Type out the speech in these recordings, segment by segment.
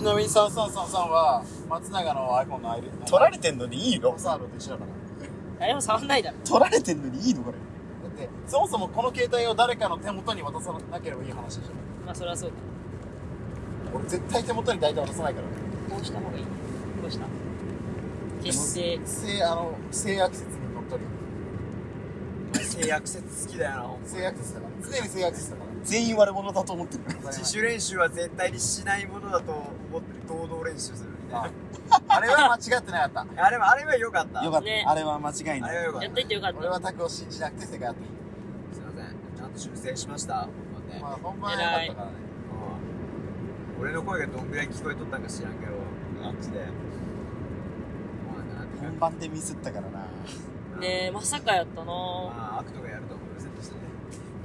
ちなみに3333は松永の iPhone の ID 取られてんのにいいの？サードと一緒だから誰も触んないだろ。取られてんのにいいのこれ？だってそもそもこの携帯を誰かの手元に渡さなければいい話でしょまあそれはそうだ。俺絶対手元に大体渡さないからこうした方がいい？こうした？決して。性あの性悪説にのっとり性悪説好きだよな性悪説だから常に性悪説だから全員悪者だと思ってる。自主練習は絶対にしないものだと思ってる。堂々練習するみたいな。あ。れは間違ってなかった。あれはあれは良かった。よかった。ね。あれは間違いない。やっといてよかった。俺はタクを信じなくて正解だっすいませんちゃんと修正しました本番でたまあ本番は良かったからね。うん俺の声がどんぐらい聞こえとったんか知らんけど。あっちで。本番でミスったからな。ねえ、まさかやったな。まあ、アク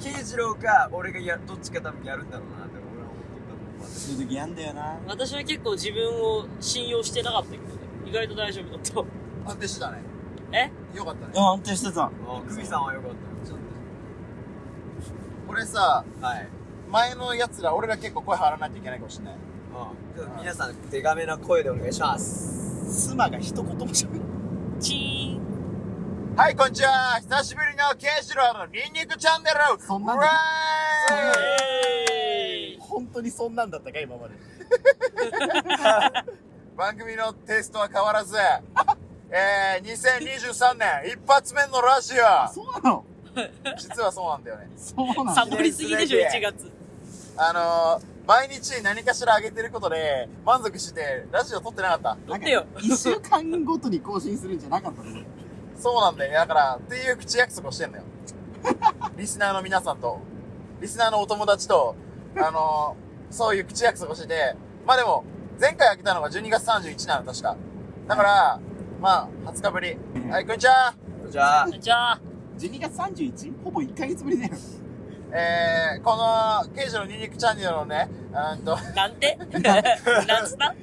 慶次郎か、俺がや、どっちか多分やるんだろうなって俺は思っとった。そういう時やんだよな。私は結構自分を信用してなかったけどね。意外と大丈夫だった。安定してたねえ？よかったね安定してた。あ、久美さんはよかったよ。ちょっ俺さと。はい。前のやつら俺ら結構声張らないといけないかもしれないうん。皆さん、デカめな声でお願いします。妻が一言も喋る。チーン。はいこんにちは。久しぶりのケンシロウのニンニクチャンネルそんなんだ。ーいえー本当にそんなんだったか、今まで。番組のテイストは変わらず。えー、2023年一発目のラジオ。そうなの？実はそうなんだよね。そうなのサボりすぎでしょ、1月。あのー、毎日何かしら上げてることで満足してラジオ撮ってなかった。撮ってよ。一週間ごとに更新するんじゃなかったの？そうなんだよね。だから、っていう口約束をしてんのよ。リスナーの皆さんと、リスナーのお友達と、あのー、そういう口約束をしてて、まあでも、前回開けたのが12月31なの、確か。だから、まあ、20日ぶり。はい、こんにちは。じゃあ、じゃあ、12月 31? ほぼ1ヶ月ぶりだよ。えー、この、刑事のニンニクチャンネルのね、うーんと、なんて？なんつった？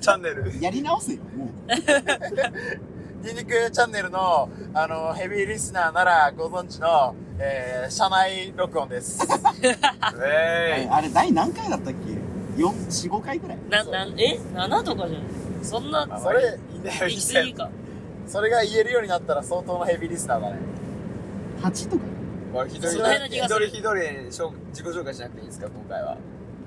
チャンネル。やり直せよ、もう。ニンニクチャンネルの、あの、ヘビーリスナーならご存知の、えー、社内録音です。えあれ、第何回だったっけ ?4、4、5回くらいな、なん、え ?7 とかじゃん。そんな、ーい。それ、いいんだきぎか。それが言えるようになったら相当のヘビーリスナーだね。?8 とか？これ一人その辺の気がする一人一人しょ自己紹介しなくていいですか、今回は。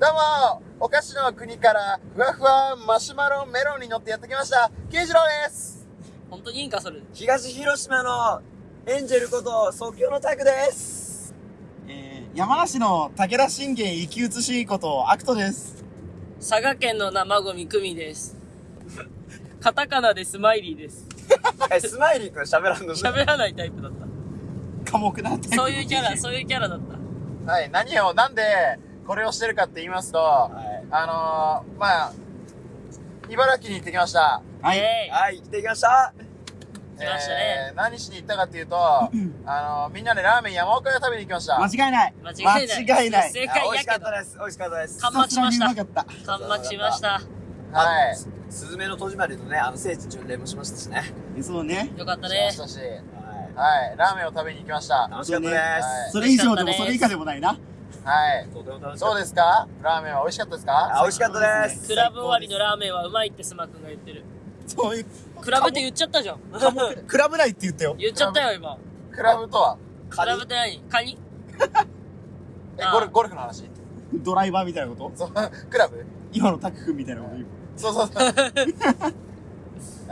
どうもお菓子の国からふわふわマシュマロメロンに乗ってやってきました慶次郎です本当にいいんか、それ。東広島のエンジェルこと即興のタクです。えー、山梨の武田信玄生き写しことアクトです。佐賀県の生ゴミクミです。カタカナでスマイリーです。え、スマイリー君喋らんの？喋らないタイプだった。寡黙なタイプのそういうキャラ、そういうキャラだった。はい何をなんでこれをしてるかって言いますと、はい。あのー、まあ茨城に行ってきましたはい。はい、来てきました。来ましたねえー、何しに行ったかっていうとあのー、みんなでラーメン山岡屋食べに行きました間違いない。間違いない。間違いない正あ美味しか。ったです。美味しかったです。完幕しました。完幕しました。はいすずめの戸締まりのね、あの聖地巡礼もしましたしね。えそうね。よかったねしまし。たしははいラーメンを食べに行きましたい。楽しかったです。はいそれ以上でもそれ以下でもないな。はい。そうですか？ラーメンは美味しかったですか？あ、美味しかったです。クラブ終わりのラーメンはうまいってスマくんが言ってる。そういう、クラブって言っちゃったじゃん。クラブないって言ったよ。言っちゃったよ、今。クラブとは？クラブって何？カニ？えゴルゴルフの話？ドライバーみたいなこと？そう クラブ？今のタク君みたいなこと言う。そうそうそう。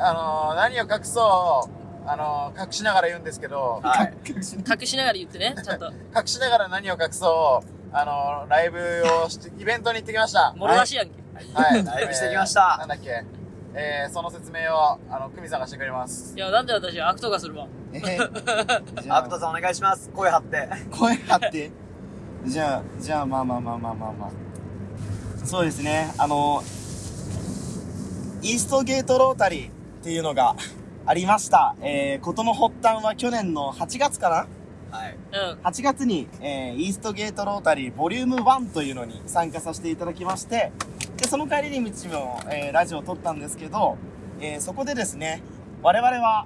あのー、何を隠そう、あのー、隠しながら言うんですけど、はい。隠し隠しながら言ってね、ちゃんと。隠しながら何を隠そう、あのー、ライブをして、イベントに行ってきました。もろ出しやんけ。はい。ライブしてきましえーなたん。だっけ？えー、その説明を、あの、久美さんがしてくれます。いや、なんで私はアクトがするわ。えーアクトさんお願いします。声張って。声張って？じゃあ、じゃあ、まあまあまあまあまあまあ。そうですね。あの、イーストゲートロータリーっていうのがありました。えー、ことの発端は去年の8月かな？はい。うん。8月に、えー、イーストゲートロータリーボリューム1というのに参加させていただきまして、で、その帰りに道も、えー、ラジオを撮ったんですけど、えー、そこでですね、我々は、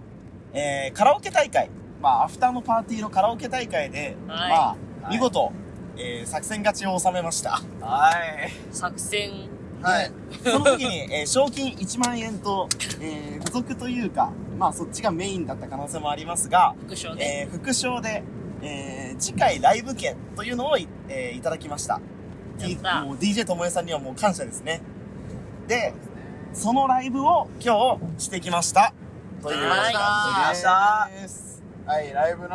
えー、カラオケ大会、まあ、アフターのパーティーのカラオケ大会で、はいまあ、い見事、えー、作戦勝ちを収めました。はい。作戦、はい。その時に、えー賞金1万円と、えー付属というか、まあそっちがメインだった可能性もありますが、副賞ね。えー副賞で、えー次回ライブ券というのをい,、えーいただきました。やったもう DJ ともえさんにはもう感謝ですね。で、そのライブを今日してきました。というはい感じです。はい、ライブの、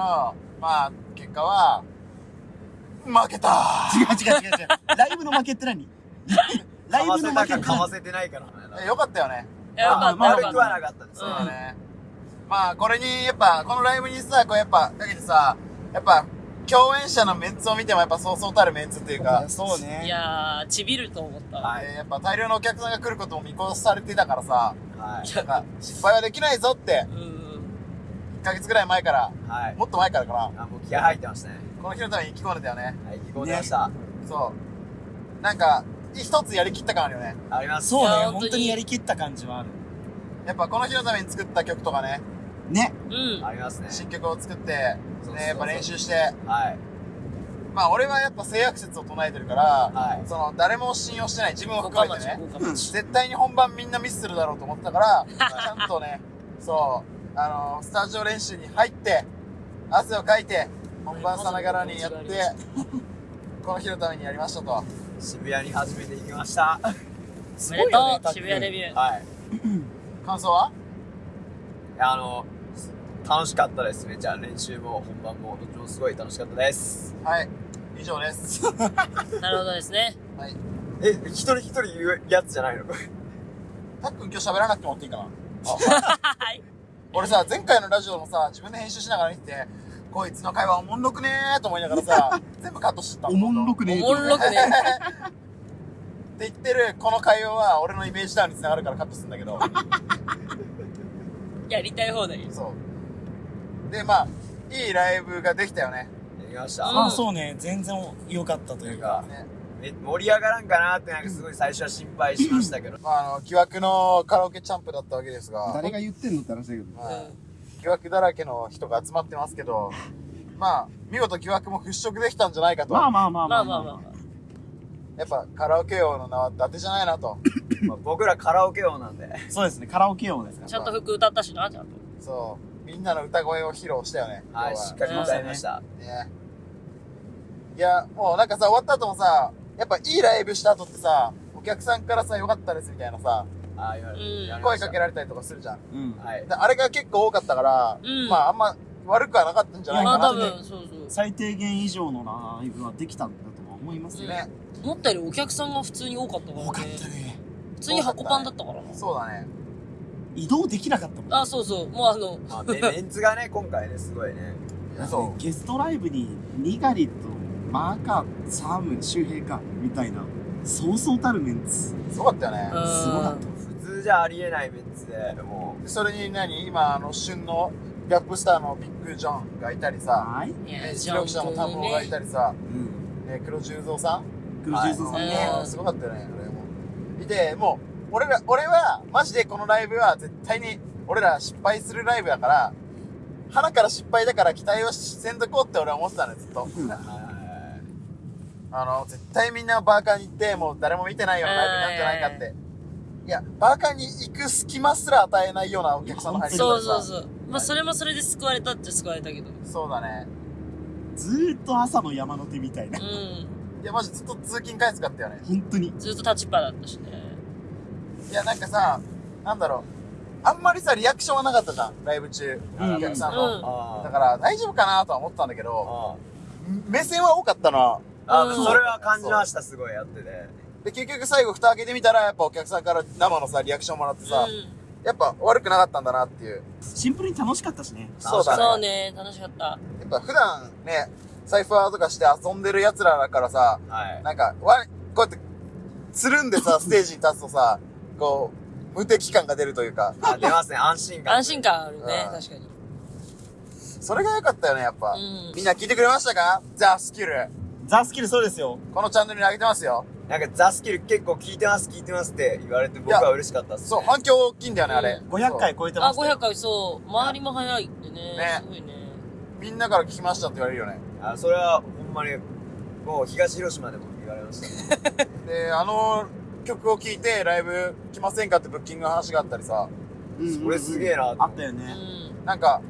まあ、結果は、負けた違う違う違う違う。ライブの負けって何？ライブの負けって何？かませてないからえよかったよね。よかった。悪くはなかったですそうねだね。まあ、これに、やっぱ、このライブにさ、こうやっぱ、だけどさ、やっぱ、共演者のメンツを見てもやっぱそうそうたるメンツっていうか、そうね。いやー、ちびると思った。はいえーやっぱ大量のお客さんが来ることも見越されてたからさ、はいなんか、失敗はできないぞって、うんうん。1ヶ月ぐらい前から、はいもっと前からかな、あもう気合入ってましたねこの日のために意気込んでたよね。はい意気込んでましたそう。なんか、一つやりきった感あるよね。ありますそうね。本当に本当にやりきった感じはある。やっぱこの日のために作った曲とかね、ね。うん。ありますね。新曲を作って、そうそうそう。ね、やっぱ練習して、はい。まあ俺はやっぱ性悪説を唱えてるから、はい。その誰も信用してない自分を五含めてね。絶対に本番みんなミスするだろうと思ってたから、ちゃんとね、そう、あのスタジオ練習に入って、汗をかいて、本番さながらにやって、この日のためにやりましたと。渋谷に初めて行きました。おめでとう、渋谷デビビュー。はい。感想は？いやあの楽しかったですめちゃ練習も本番もどっちもすごい楽しかったですはい。以上です。なるほどですね。はい。え一人一人言うやつじゃないの？たっくん今日喋らなくてもらっていいかなはい。俺さ、前回のラジオもさ、自分で編集しながら見てて、こいつの会話おもんろくねーと思いながらさ、全部カットしてたおもんろくねおもんろくね。って言ってるこの会話は俺のイメージダウンにつながるからカットするんだけど。やりたい放題。そう。で、まあ、いいライブができたよね。やりました、うんまあそうね。全然良かったというか。ね。め盛り上がらんかなってなんかすごい最初は心配しましたけどまあ、あの、疑惑のカラオケチャンプだったわけですが、誰が言ってんのって話だけど。はい疑惑だらけの人が集まってますけど、まあ、見事疑惑も払拭できたんじゃないかと。まあまあまあままあまああまあまあまやっぱカラオケ王の名は伊達じゃないなと。ま あ僕らカラオケ王なんでそうですね。カラオケ王ですかあ。ちゃんと服歌ったしな、ちゃんと。そう。みんなの歌声を披露したよね。はいしっかり歌いましたね。いや、もうなんかさ、終わった後もさ、やっぱいいライブした後ってさ、お客さんからさ、良かったですみたいなさ、あ声かけられたりとかするじゃん。うん。はいであれが結構多かったから、うんまああんま悪くはなかったんじゃないまあかなって。多分、そうそう。最低限以上のライブはできたんだとは思いますよ。ね。思ったよりお客さんが普通に多かったからね。多かったね。普通に箱パンだったからな。そうだね。移動できなかったもん。あ、そうそう。もうあの、まあメメンツがね 今回ねすごいねそゲストライブに、ニガリと、マーカー、サーム、周平か、みたいな、そうそうたるメンツ。う。すごかったよね。うんすごかった。普通じゃありえないメンツでもでそれに何？今、あの、旬のギャップスターのビッグジョンがいたりさ、はい。白記者の田んぼがいたりさ、うん。ね、黒十三さん？黒十三さんはいね。うんすごかったよね、あれも。いて、もう、俺ら、俺は、マジでこのライブは絶対に、俺ら失敗するライブだから、鼻から失敗だから期待をせんとこうって俺は思ってたのよ、ずっと。あの、絶対みんなバーカーに行って、もう誰も見てないようなライブになるんじゃないかって。いや、バーカーに行く隙間すら与えないようなお客さんの入り方そう。そうそう。まあそれもそれで救われたっちゃ救われたけど。そうだね。ずーっと朝の山の手みたいなう。ん。いや、マジずっと通勤回数かったよね。本当に。ずっと立ちっぱだったしね。いや、なんかさ、なんだろう。あんまりさ、リアクションはなかったじゃん、ライブ中。うんお客さんうんの。あだから、大丈夫かなとは思ったんだけど、あ目線は多かったな。あうんそれは感じましたすごいやっててで、結局最後蓋開けてみたら、やっぱお客さんから生のさ、リアクションもらってさ、うやっぱ悪くなかったんだなっていう。シンプルに楽しかったしね。そうだん。そうね。ね、楽しかった。やっぱ普段ね、サイファーとかして遊んでる奴らだからさ、はいなんか、わ、こうやって、つるんでさ、ステージに立つとさ、こう、無敵感が出るというか、あ出ますね安心感安心感あるねう、ん確かに。それが良かったよね、やっぱ。うんみんな聞いてくれましたか？ザ・スキル。ザ・スキルそうですよ。このチャンネルに上げてますよ。なんかザスキル結構聞いてます聞いてますって言われて僕は嬉しかったっす、ね、そう、反響大きいんだよね、あれ。500回超えてあ、ましたよ。500回、そう。周りも早いってね。ねすごいね。そうみんなから聞きましたって言われるよね。あそれはほんまにもう東広島でも言われましたね で、あの曲を聴いてライブ来ませんかってブッキングの話があったりさ、うんこれすげえなあったよね。うん。なんか、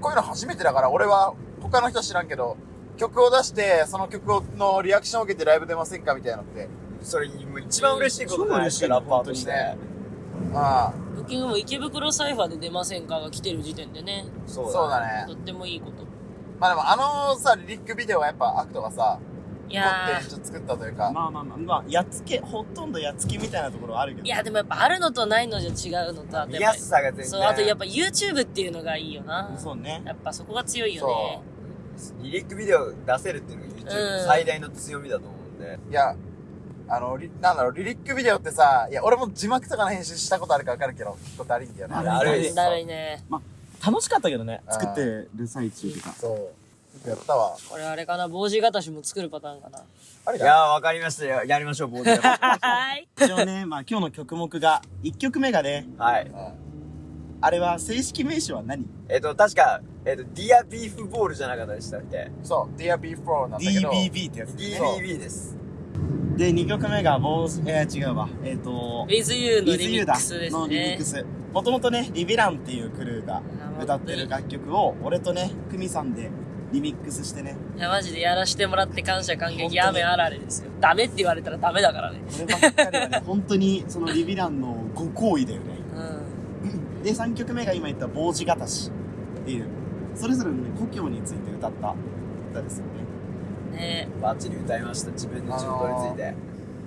こういうの初めてだから、俺は他の人知らんけど、曲を出して、その曲をのリアクションを受けてライブ出ませんかみたいなのって、それ、一番嬉しいことじゃないですか、超嬉しいラッパーとして。ああ、ブッキングも池袋サイファーで出ませんかが来てる時点でね、そうそうだねと。ってもいいこと。まあでもあのさ、リリックビデオはやっぱアクトがさ、やってちょっと作ったというか、まあまあまあ、まあ、やっつけ、ほとんどやっつけみたいなところはあるけー、ど。いやでもやっぱあるのとないのじゃ違うのと、あと見やっぱやすさが全然。そう、あとやっぱ YouTube っていうのがいいよな。そうね。やっぱそこが強いよね。リリックビデオ出せるっていうのが YouTube うん最大の強みだと思うんで。いや、あの、リなんだろう、リリックビデオってさ、いや、俺も字幕とかの編集したことあるか分かるけど、結構だるいんだよね。あるいね。楽しかったけどね、作ってる最中とか。そう。やったわ。これあれかな、帽子型しも作るパターンかな。あれだいやー、わかりましたよ。やりましょう、坊主。はい。一応ね、まあ今日の曲目が、1曲目がね、はい。うんあれは正式名称は何？えっと、確か、えっと、ディアビーフボールじゃなかったでしたっけ？そう、Dear B4 なんだけど、?DBB ってやつね。?DBB です。で、2曲目が、ボーズ、えー、違うわ。えっ、と、With You の With リミックスですのリミッねク。ス。もともとね、リビランっていうクルーが歌ってる楽曲を、俺とね、クミさんでリミックスしてね、いや、マジでやらしてもらって感謝感激雨あられですよ。ダメって言われたらダメだからね。こればっかりはね、本当にそのリビランのご好意だよね。うん。で、3曲目が今言った坊主型しっていう、それぞれのね、故郷について歌った歌ですよね。ねバッチリ歌いました。自分の地元について。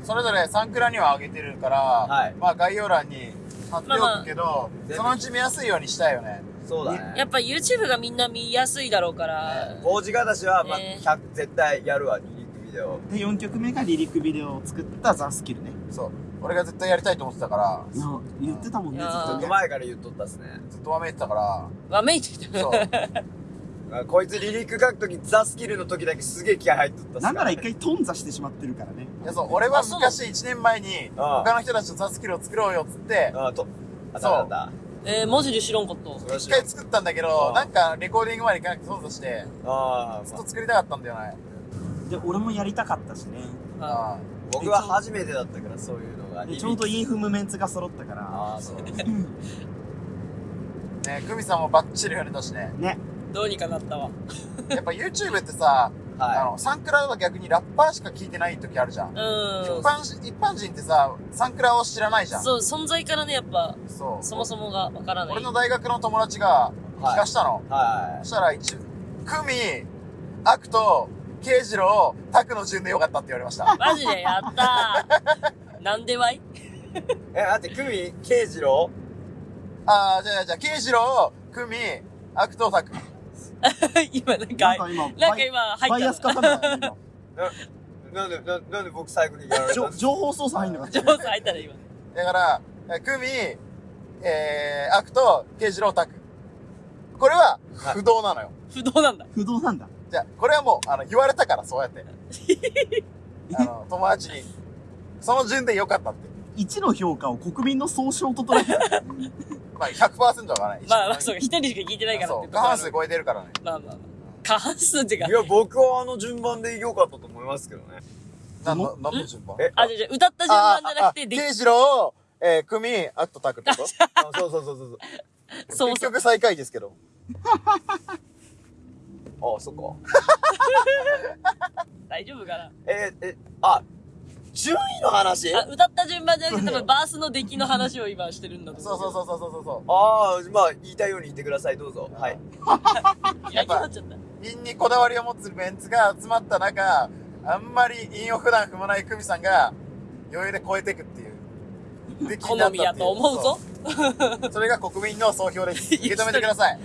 それぞれサンクラには上げてるから、はいまあ概要欄に貼っておくけど、まあそのうち見やすいようにしたいよね。そうだね。やっぱ YouTube がみんな見やすいだろうから。王子がしは、まあ、ね100絶対やるわ、リリックビデオ。で、4曲目がリリックビデオを作ったザ・スキルね。そう。俺が絶対やりたいと思ってたから、言ってたもんね、ずいやーっとね。前から言っとったっすね。ずっとわめいてたから、わめいてきた。そう。あこいつリリック書くとき、ザ・スキルの時だけすげえ気合入っとったっすなんなら一回。回頓挫してしまってるからね。いやそう、俺はあそう昔1年前に、他の人たちとザスキルを作ろうよっつって、ああ、と、あ、そうだっえー、マジで知らんかった。一回作ったんだけあど、あなんかレコーディングまで行かなくてそうとして、ああ、ずっまあと作りたかったんだよね。で、俺もやりたかったしね。ああ僕は初めてだったから、そういうのが。でちょうどインフムメンツが揃ったから。ああ、そう。あ。ねクミさんもバッチリ触れたしね。ね。どうにかなったわ。やっぱ YouTube ってさ、あはの、サンクラは逆にラッパーしか聞いてない時あるじゃん。うん。一般し一般人ってさ、サンクラを知らないじゃん。そう、存在からね、やっぱ、そう。そもそもがわからない。俺の大学の友達が聞かしたの。い。はそしたら一、クミ、アクト、ケイジロウ、タクの順でよかったって言われました。マジで？やったー。なんでわい？い。え、待って、クミ、ケイジロあー、じゃあじゃあ、ケイジロウ、クミ、アクト、タク。今なんか、なんか今、なんか今入バイアスったかかんなかった今ーなんで、ななんで僕最後にやられたんですか情情報操作入んなかった上手入ったら今。だから、えクミ、えー、アクト、ケイジロウ、タク。これは、はい不動なのよ。不動なんだ。不動なんだ。じゃあ、これはもう、あの、言われたから、そうやって。あの、友達に。その順でよかったって。1の評価を国民の総称と捉えた。まあ、100%はない。まあまあ、そうか、一人しか聞いてないから。って過半数超えてるからね。まあまあまあ。過半数ってかい。や、僕はあの順番で良かったと思いますけどね。なんの、なんの順番？えあ、じゃあじゃあ歌った順番じゃなくて、でケイジロウ、えー、クミ、アクト、タクってこと？あそうそうそうそうそう。結局最下位ですけど。あ、そっか。大丈夫かな？えーえ、あ、順位の話？あ、歌った順番じゃなくて、多分バースの出来の話を今してるんだと思う。そうそうそうそうそうそう。ああ、まあ、言いたいように言ってください、どうぞ。はい。う。やっちゃった。韻にこだわりを持つメンツが集まった中、あんまり韻を普段踏まないクミさんが、余裕で超えていくっていう。出来になったっていう好みやと思うぞ。そうそれが国民の総評です。受け止めてください。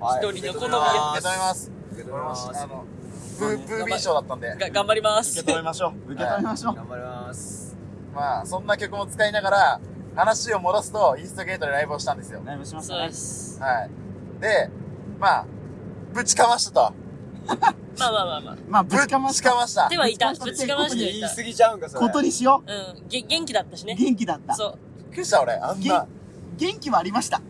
はい一人の好み受やけ止めます。受け止めますあの、ブー、ブービー賞だったんで。が、頑張ります。受け止めましょう。受け止めましょう。頑張ります。まあ、そんな曲も使いながら、話を戻すと、イーストゲートでライブをしたんですよ。ライブしましたそうねで。す。はい。で、まあ、ぶちかましたと。まあまあまあまあ。まあ、ぶちかましぶちかましたで。はいた。ぶちかましてはいた。言い過ぎちゃうんか、それ。ことにしようん。げ、元気だったしう。ね。元気だった。そう。びっくりした俺、あんな。元気はありました。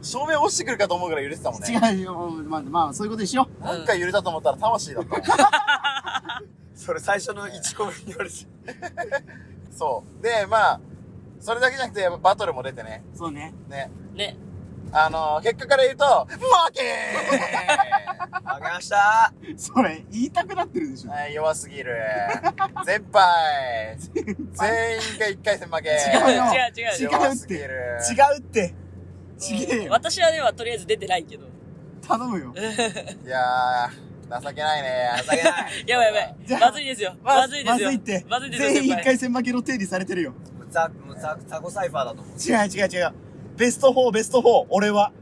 あ照明落ちてくるかと思うぐらい揺れてたもんね。違うよ。まあ、まあ、そういうことにしよう。なんか揺れたと思ったら魂だった。それ最初の1個目に言われて。そう。で、まあ、それだけじゃなくて、やっぱバトルも出てね。そうね。ね。ね。あのー、結果から言うと、負け負けましたそれ、言いたくなってるでしょ。ーはい、弱すぎる。全敗。全員が一回戦負け。違うよ違う違う違う弱すぎる。違うって。ちげえよ。私はではとりあえず出てないけど。頼むよ。いやー、情けないね。情けない やばいやばいじゃ。あまずいですよ。まずいですよ。まずいって。まずいですよ、全員一。回戦負けの定理されてるよ。もうザ、もうザ、ザコサイファーだと思う。違う違う違う。ベスト4、ベスト4、俺は。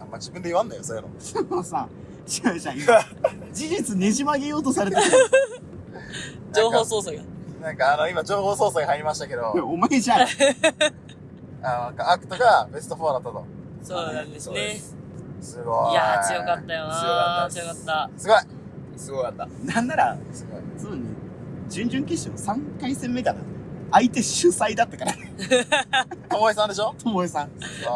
あんま自分で言わんだよ、そういうの。そのさ、違う違う、今。事実ねじ曲げようとされてる情報操作が。なんかあの、今情報操作が入りましたけど、よ。お前じゃん。あの、アクトがベスト4だったと。そうなんですね。すすごい。いやー強かったよな強かった強かった。すごい。すごかった。なんなら、すごい。そうね、準々決勝3回戦目かな。相手主催だったから。ともえさんでしょ？ともえさん。すご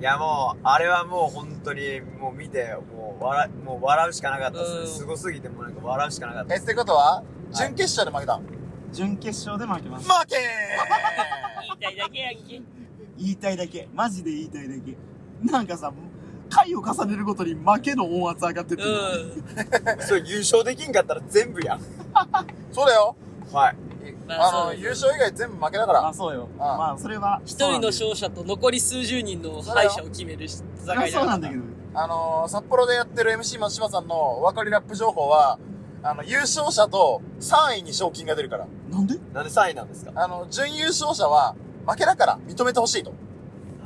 いやもう、あれはもう本当に、もう見て、もう笑、もう笑うしかなかったですうんね。すごすぎて、もうなんか笑うしかなかっい。たえ、ってことは、準決勝で負けたん準決勝で負けまし負た。け言いたいだけやんけ。言いたいだけ。マジで言いたいだけ。なんかさ、回を重ねるごとに負けの音圧上がってってる。うん。それ優勝できんかったら全部やん。そうだよ。はい。あの、まあそう優勝以外全部負けだから。まあそうよ。ああまあそれは。一人の勝者と残り数十人の敗者を決める戦いそれはそうなんだけど。あのー、札幌でやってる MC 松島さんのお分かりラップ情報は、あの、優勝者と3位に賞金が出るから。なんで？なんで3位なんですか？あの、準優勝者は負けだから認めてほしいと。はい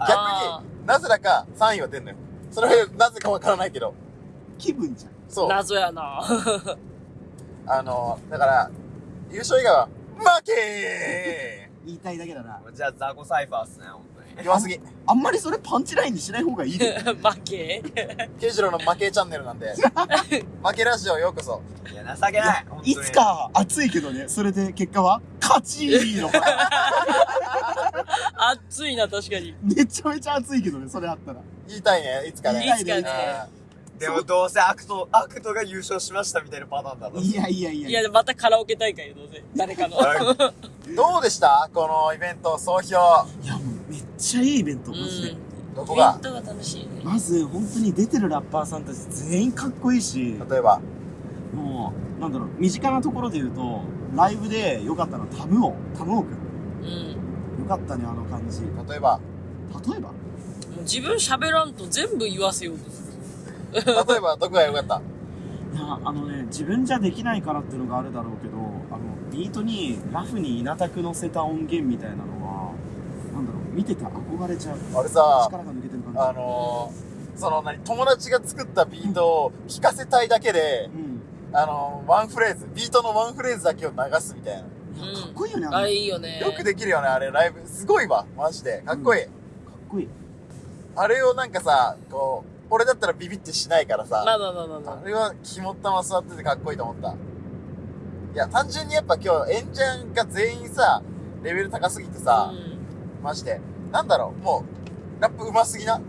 逆あになぜだか3位は出んのよ。それはなぜかわからないけど。気分じゃん。そう。謎やな あのー、だから、優勝以外は、負け 言いたいだけだな。じゃあザコサイファーっすね、本当に。ー弱すぎ。あんまりそれパンチラインにしない方がいいで。負け？ケイジロの負けチャンネルなんで。負けラジオようこそ。いや、情けない。いつ。か熱いけどね、それで結果は、勝ちの。熱いな、確かに。めちゃめちゃ熱いけどね、それあったら。言いたいね、いつかね。いつかねあでもどうせアクト、アクトが優勝しましたみたいなパターンだろ。いやいやいやいや、またカラオケ大会よ、どうせ。誰かの。どうでした？このイベント、総評。いや、もうめっちゃいいイベント、うマジで。ん。どこが？イベントが楽しいね。まず、本当に出てるラッパーさんたち全員かっこいいし、例えば？もう、なんだろう、身近なところで言うと、ライブで良かったのはタムオ、タムオくん。うん。よかったね、あの感じ。例例えば？えば？もう自分喋らんと全部言わせようとする。例えば、どこが良かったいや、あのね、自分じゃできないからっていうのがあるだろうけど、あの、ビートにラフに稲田く乗せた音源みたいなのは、なんだろう、見てて憧れちゃう。あれさ、力が抜けてる感じ。あのー、その何、友達が作ったビートを聴かせたいだけで、うん。あのー、ワンフレーズ、ビートのワンフレーズだけを流すみたいな。かっこいいよね、ああれれ。いいよね。よくできるよね、あれ、ライブ。すごいわ、マジで。かっこいい。かっこいい。あれをなんかさ、こう、俺だったらビビってしないからさ、まあまあまあまあまあれは肝っ玉座っててかっこいいと思った。いや、単純にやっぱ今日、エンジャンが全員さ、レベル高すぎてあ。さ、うマジで。なんだろう、もう、ラップ上手すぎな？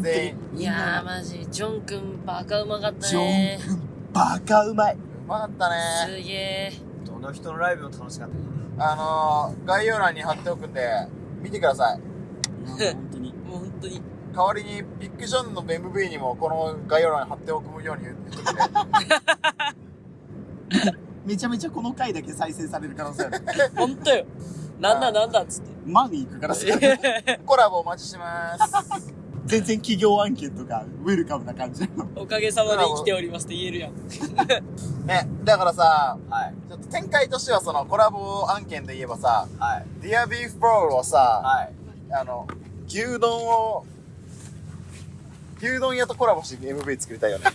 全員。ん。いやー、マジ、ジョンくんバカうまかったジョねン。君、バカうまい。うまかったすね。げえ。どの人のライブも楽しかった。あのー、概要欄に貼っておくんで、見てください。本当に。もう本当に。代わりに、ビッグジョンの MV にもこの概要欄に貼っておくように言っとくんで。めちゃめちゃこの回だけ再生される可能性ある。本当よ。なんだなんだっつって。マに行くからさ。コラボお待ちしてます。全然企業案件とか、ウェルカムな感じなの。おかげさまで生きておりますって言えるやん。ね、だからさ、はい。ちょっと展開としてはそのコラボ案件で言えばさ、はい。 Dear Beef Bowl をさ、はい。あの、牛丼を、牛丼屋とコラボして MV 作りたいよね。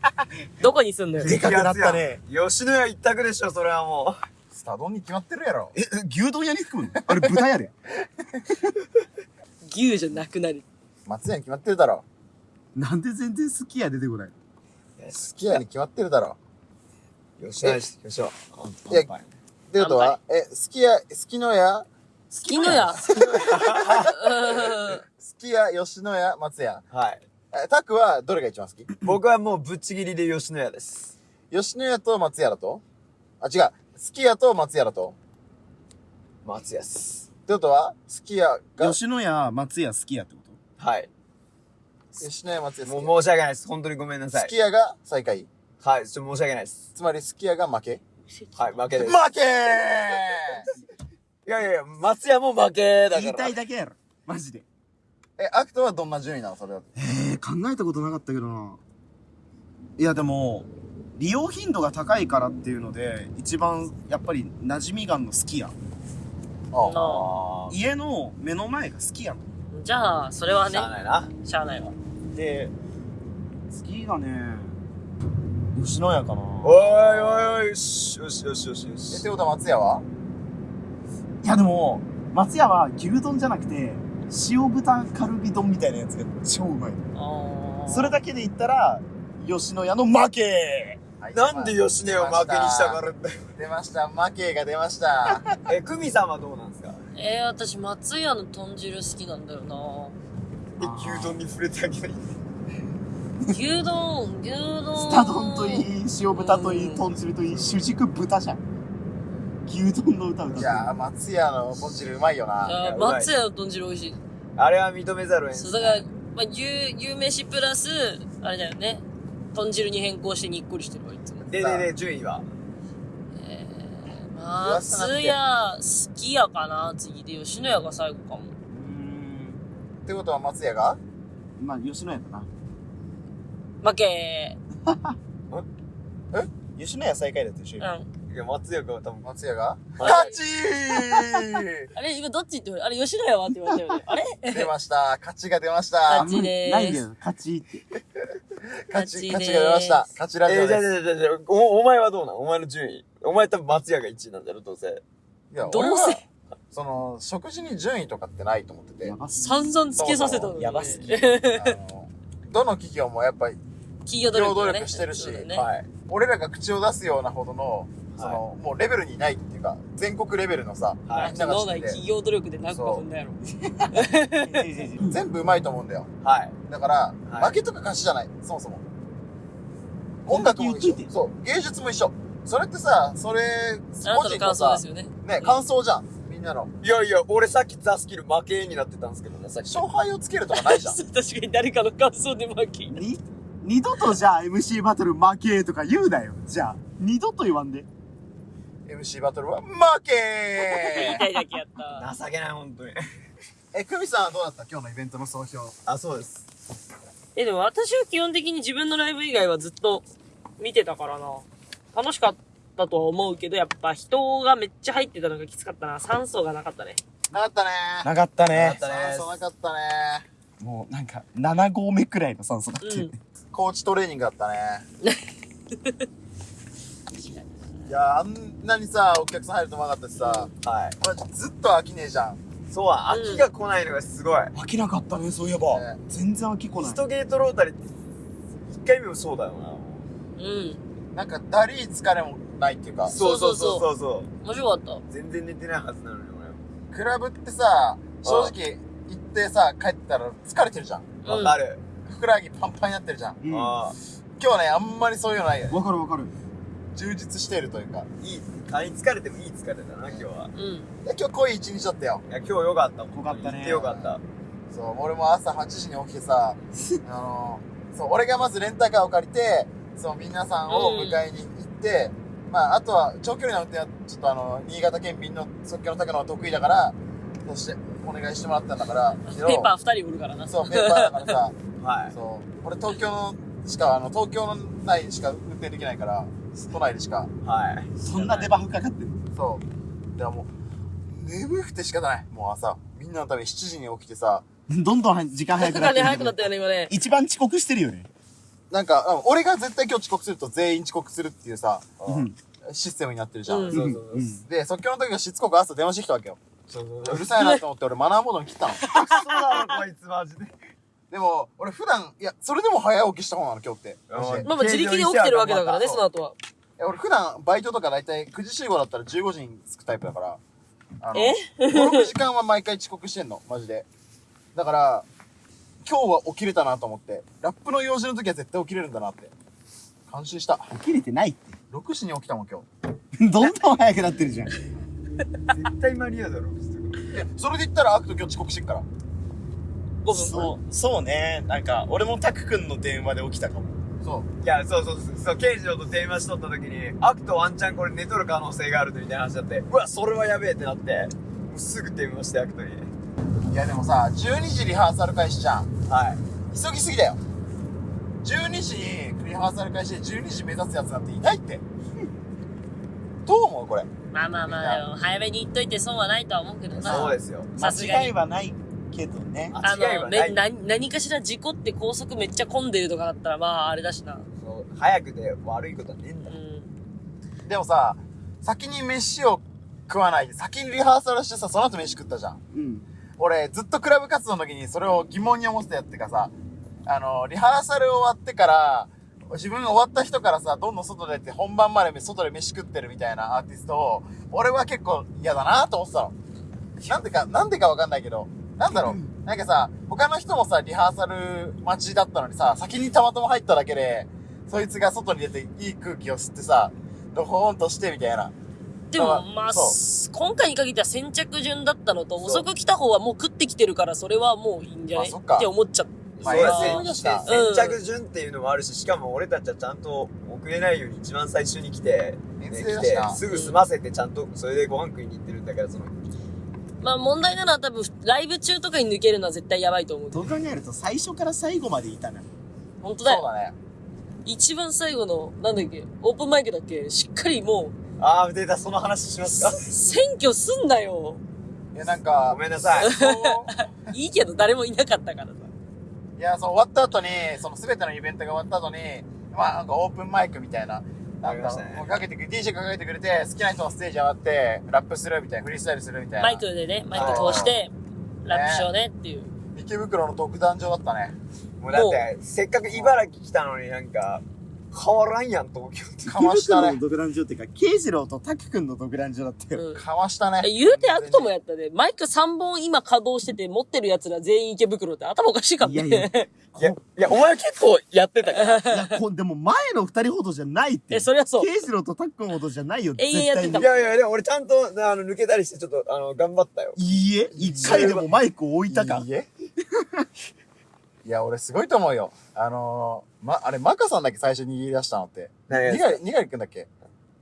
どこに住んのよ。でかくなったね。吉野家一択でしょ、それはもスタ丼に決まってるやろ。え、牛丼屋に含むの？あれ豚やで。牛じゃなくなる。松屋に決まってるだろ。なんで全然好きや出てこないう。好きやに決まってるだろ。吉野家、吉野家。いやってことは、え、好きや、好きのや、好好きのや。きや、吉野家、松屋。はい。え、タクはどれが一番好き？僕はもうぶっちぎりで吉野家です。吉野家と松屋だと？あ、違う。好き家と松屋だと？松屋っす。ってことは、すき家が、吉野家、松屋、すき家ってこと？はい。吉野家松屋もう申し訳ないです。本当にごめんなさいすき。家が最下位。はい、ちょっと申し訳ないです。つまりすき家が負けはい、負けです。負けーいやいやいや、松屋も負けだから。言いたいだけやろ。マジで。え、アクトはどんな順位なのそれは。えー、考えたことなかったけどな。いや、でも、利用頻度が高いからっていうので、一番、やっぱり、馴染みがんのすき家。あなあー。家の目の前がすき家の。じゃあ、それはねしゃ、あないな。しゃあないわ。で、好きがね、吉野家かな。おいおいおい、よし、よしよしよしよえ、しって。ことは松屋は？いやでも、松屋は牛丼じゃなくて、塩豚カルビ丼みたいなやつが超うまい。それだけで言ったら、吉野家の負けはいなんで吉野家を負けにしたがるんだよ。出ました。負けが出ました。え、久美さんはどうなんですか？えー、私、松屋の豚汁好きなんだよなえ、牛丼に触れてあげない？牛丼、牛丼。スタ丼といい、塩豚といい、豚汁といい、主軸豚じゃん。牛丼の歌歌ってる。いやー、松屋の豚汁うまいよな。松屋の豚汁美味しい。あれは認めざるを得んそう、だから、まあ、牛、牛飯プラス、あれだよね。豚汁に変更してにっこりしてるわ、いつも。ででで、順位は？えー、松屋、好きやかな？次で、吉野家が最後かも。うーん。ってことは松屋が？まあ、吉野家だな。負け 吉野家最下位だったでしょ、うん。今。いや、松屋が多分。松屋が？はい勝ちー あれ、今どっちって言われあれ、吉野家はって言われたよね。あれ？出ました。勝ちが出ました勝。ちでーすないよ、勝ちって。勝ち、勝ちが出ました。勝ちラジえー、じゃあオです。じゃあじゃあじゃあお、お前はどうなん？お前の順位。お前多分松屋が1位なんだろ、どうせ。いや、どう俺はせ、その、食事に順位とかってないと思ってて。やばす散々つけさせたのに。やばすぎ あのどの企業もやっぱり、企業努力,、してるし。俺らが口を出すようなほどの、その、もうレベルにないっていうか、全国レベルのさ、はいみんなが脳知って企業努力でなんか踏んだやろ。全部うまいと思うんだよ。はい。だから、はい負けとか勝ちじゃない、そもそも。音楽も一緒そう、芸術も一緒。それってさ、それ、個人のさね。ね、感想じゃん。みんなの。いやいや、俺さっきザスキル負けになってたんですけどね、さっき。勝敗をつけるとかないじゃん。確かに誰かの感想で負け。に二度とじゃあ MC バトル負けとか言うなよ。じゃあ、二度と言わんで。MC バトルは負け言いたいだけやった。情けない、本当に。え、久美さんはどうだった？今日のイベントの総評。あ、そうです。え、でも私は基本的に自分のライブ以外はずっと見てたからな。楽しかったとは思うけど、やっぱ人がめっちゃ入ってたのがきつかったな。酸素がなかったね。なかったねなかったなねか。ったねそうなかったねもうなんか、7合目くらいの酸素だって。うん。コーチトレーニングだったね。いやあんなにさ、お客さん入ると思わなかったしさ、はい。マジずっと飽きねえじゃん。そうは、秋が来ないのがすごい。飽きなかったね、そういえば。ね全然飽きこないイス。トゲートロータリーって、一回目もそうだようん。なんか、だりー疲れもないっていうかな。、そうそうそうそうそ面白かった。う。全然寝てないはずなのに、クラブってさ、正直、行ってさ、帰ったら疲れてるじゃん。わかる。ふくらはぎパンパンになってるじゃん。うん。今日はね、あんまりそういうのないよね。かるわかる。充実しているというか。あ、いい。あい疲れてもいい疲れだな、今日は。うん。で今日濃い一日だったよ。いや、今日よかった。濃かったね行ってよかった。そう、俺も朝8時に起きてさ、あのそう、俺がまずレンタカーを借りて、そう、皆さんを迎えに行って、まあ、あとは、長距離の運転は、ちょっとあの、新潟県民の即興の高野は得意だから、そして、お願いしてもらったんだから、けどペーパー二人おるからな。そう、ペーパーだからさ、はい。そう、俺東京のしか、あの、東京の内しか運転できないから、都内でしか、はい。そんなデバフかかってる。そう。だからもう、眠くて仕方ない。もう朝、みんなのために7時に起きてさ、どんどん時間早くなってる。早くなったよね、今ね。一番遅刻してるよね。なんか、うん俺が絶対今日遅刻すると全員遅刻するっていうさ、うん。システムになってるじゃん。うんそうそうそう。うんで、即興の時はしつこく朝電話してきたわけよ。そうるさいなと思って俺マナーモードに切ったの。そうだろ、こいつマジで。でも、俺普段、いや、それでも早起きした方なの今日って。まあまあ自力で起きてるわけだからね、その後は。や俺普段バイトとか大体9時集合だったら15時に着くタイプだから。あのえ ?5、6時間は毎回遅刻してんの、マジで。だから、今日は起きれたなと思って。ラップの用事の時は絶対起きれるんだなって。感心した。起きれてないって。6時に起きたもん今日。どんどん早くなってるじゃん。絶対間に合うだろえそれで言ったらアクト今日遅刻してっから。5分そう、そうね。なんか、俺もタク君の電話で起きたかも。そう。いやそうそうそうそう慶次郎と電話しとった時にアクトワンチャンこれ寝とる可能性があるみたいな話だってうわそれはやべえってなってもうすぐ電話してアクトにいやでもさ、12時リハーサル開始じゃん。はい急ぎすぎだよ。12時にリハーサル開始で12時目指すやつなんていないって。どう思うこれ？まあまあまあ、でも早めに言っといて損はないとは思うけどな。そうですよさすがに間違いはないけどね。あの、間違いはないめ、な、何かしら事故って高速めっちゃ混んでるとかだったら、まあ、あれだしな。そう早くて悪いことはねえんだうん。でもさ、先に飯を食わないで、先にリハーサルしてさ、その後飯食ったじゃん。うん。俺、ずっとクラブ活動の時にそれを疑問に思ってたやってかさ、あの、リハーサル終わってから、自分が終わった人からさ、どんどん外出て本番まで外で飯食ってるみたいなアーティストを、俺は結構嫌だなと思ってたの。なんでか、なんでかわかんないけど、なんだろう。なんかさ、他の人もさ、リハーサル待ちだったのにさ、先にたまたま入っただけで、そいつが外に出ていい空気を吸ってさ、ドホーンとしてみたいな。でも、あまあ、そ今回に限っては先着順だったのと、遅く来た方はもう食ってきてるから、それはもういいんじゃないっか。って思っちゃった。うん。先着順っていうのもあるししかも俺たちはちゃんと遅れないように一番最初に来て、ね、来てすぐ済ませてちゃんとそれでご飯食いに行ってるんだからそのまあ問題なのは多分、ライブ中とかに抜けるのは絶対やばいと思う。どう考えると最初から最後までいたな。本当だよ。そうだね。一番最後の、なんだっけ、オープンマイクだっけ、しっかりもああ出たその話しますか？う、選挙すんなよ。いや、なんかご、めんなさい いいけど誰もいなかったからさ。いや、そう、終わった後に、その全てのイベントが終わった後に、まあ、なんかオープンマイクみたいな、なんか、もうかけてくれ、DJ がかけてくれて、好きな人のステージ上がって、ラップするみたいな、フリースタイルするみたいな。マイクでね、マイク通して、ラップしようねっていう。池袋の独壇場だったね。もうだってせっかく茨城来たのになんか変わらんやん東京ってかましたね池袋の。独壇場っていうか、慶次郎と拓くんの独壇場だったよ。うん。かましたね。え言うてアクトもやったで、マイク3本今稼働してて持ってる奴ら全員池袋って頭おかしいかもね。いやいやいやいやお前結構やってたからいや、こでも前の二人ほどじゃないって。え、そりゃそう。慶次郎と拓くんほどじゃないよ。永遠やってた絶対いやいやでも俺ちゃんとあの抜けたりしてちょっとあの頑張ったよにいいえ、一回でもマイクを置いたかい。いえいや、俺すごいと思うよ。あのー、ま、あれ、マカさんだっけ最初に握り出したのって。何がにがり、にがりくんだっけ？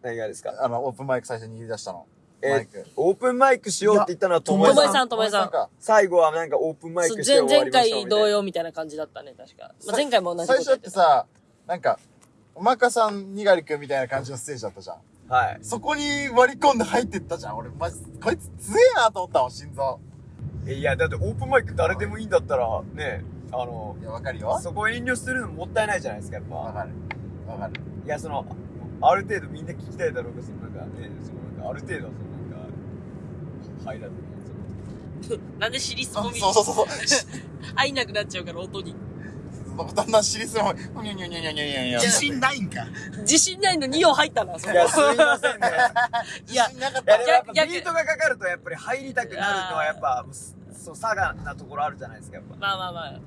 何がですか？あの、オープンマイク最初に握り出したの。えマイク。オープンマイクしようって言ったのはともともえともえさんさんともえさん。か。最後はなんかオープンマイクして終わ前前りましたいな回同様みたいな感じだったね、確か。まあ、前回も同じこ最初った。ってさ、なんか、マカさん、にがりくんみたいな感じのステージだったじゃん。はいそこに割り込んで入ってったじゃん。俺、マジ、こいつ強えなと思ったもん、心臓。えいやだってオープンマイク誰でもいいんだったらねあのいや、わかるよ。そこ遠慮するのもったいないじゃないですかやっぱわかる。わかる。いやそのある程度みんな聞きたいだろうがそのなんかねそのなんかある程度はそのなんかハイライトそのなんで尻すそうぼみそうそうそう。入んなくなっちゃうから、音に。だんだん尻すぼみ、にゃにゃにゃにゃにゃにゃにゃ。自信ないんか。自信ないの2音入ったな、そこいやすいませんね いや自信なかっいやたでもやっぱ逆ビートがかかるとやっぱり入りたくなるのはやっぱそう差がなところあるじゃないですかやっぱまあまあまあ。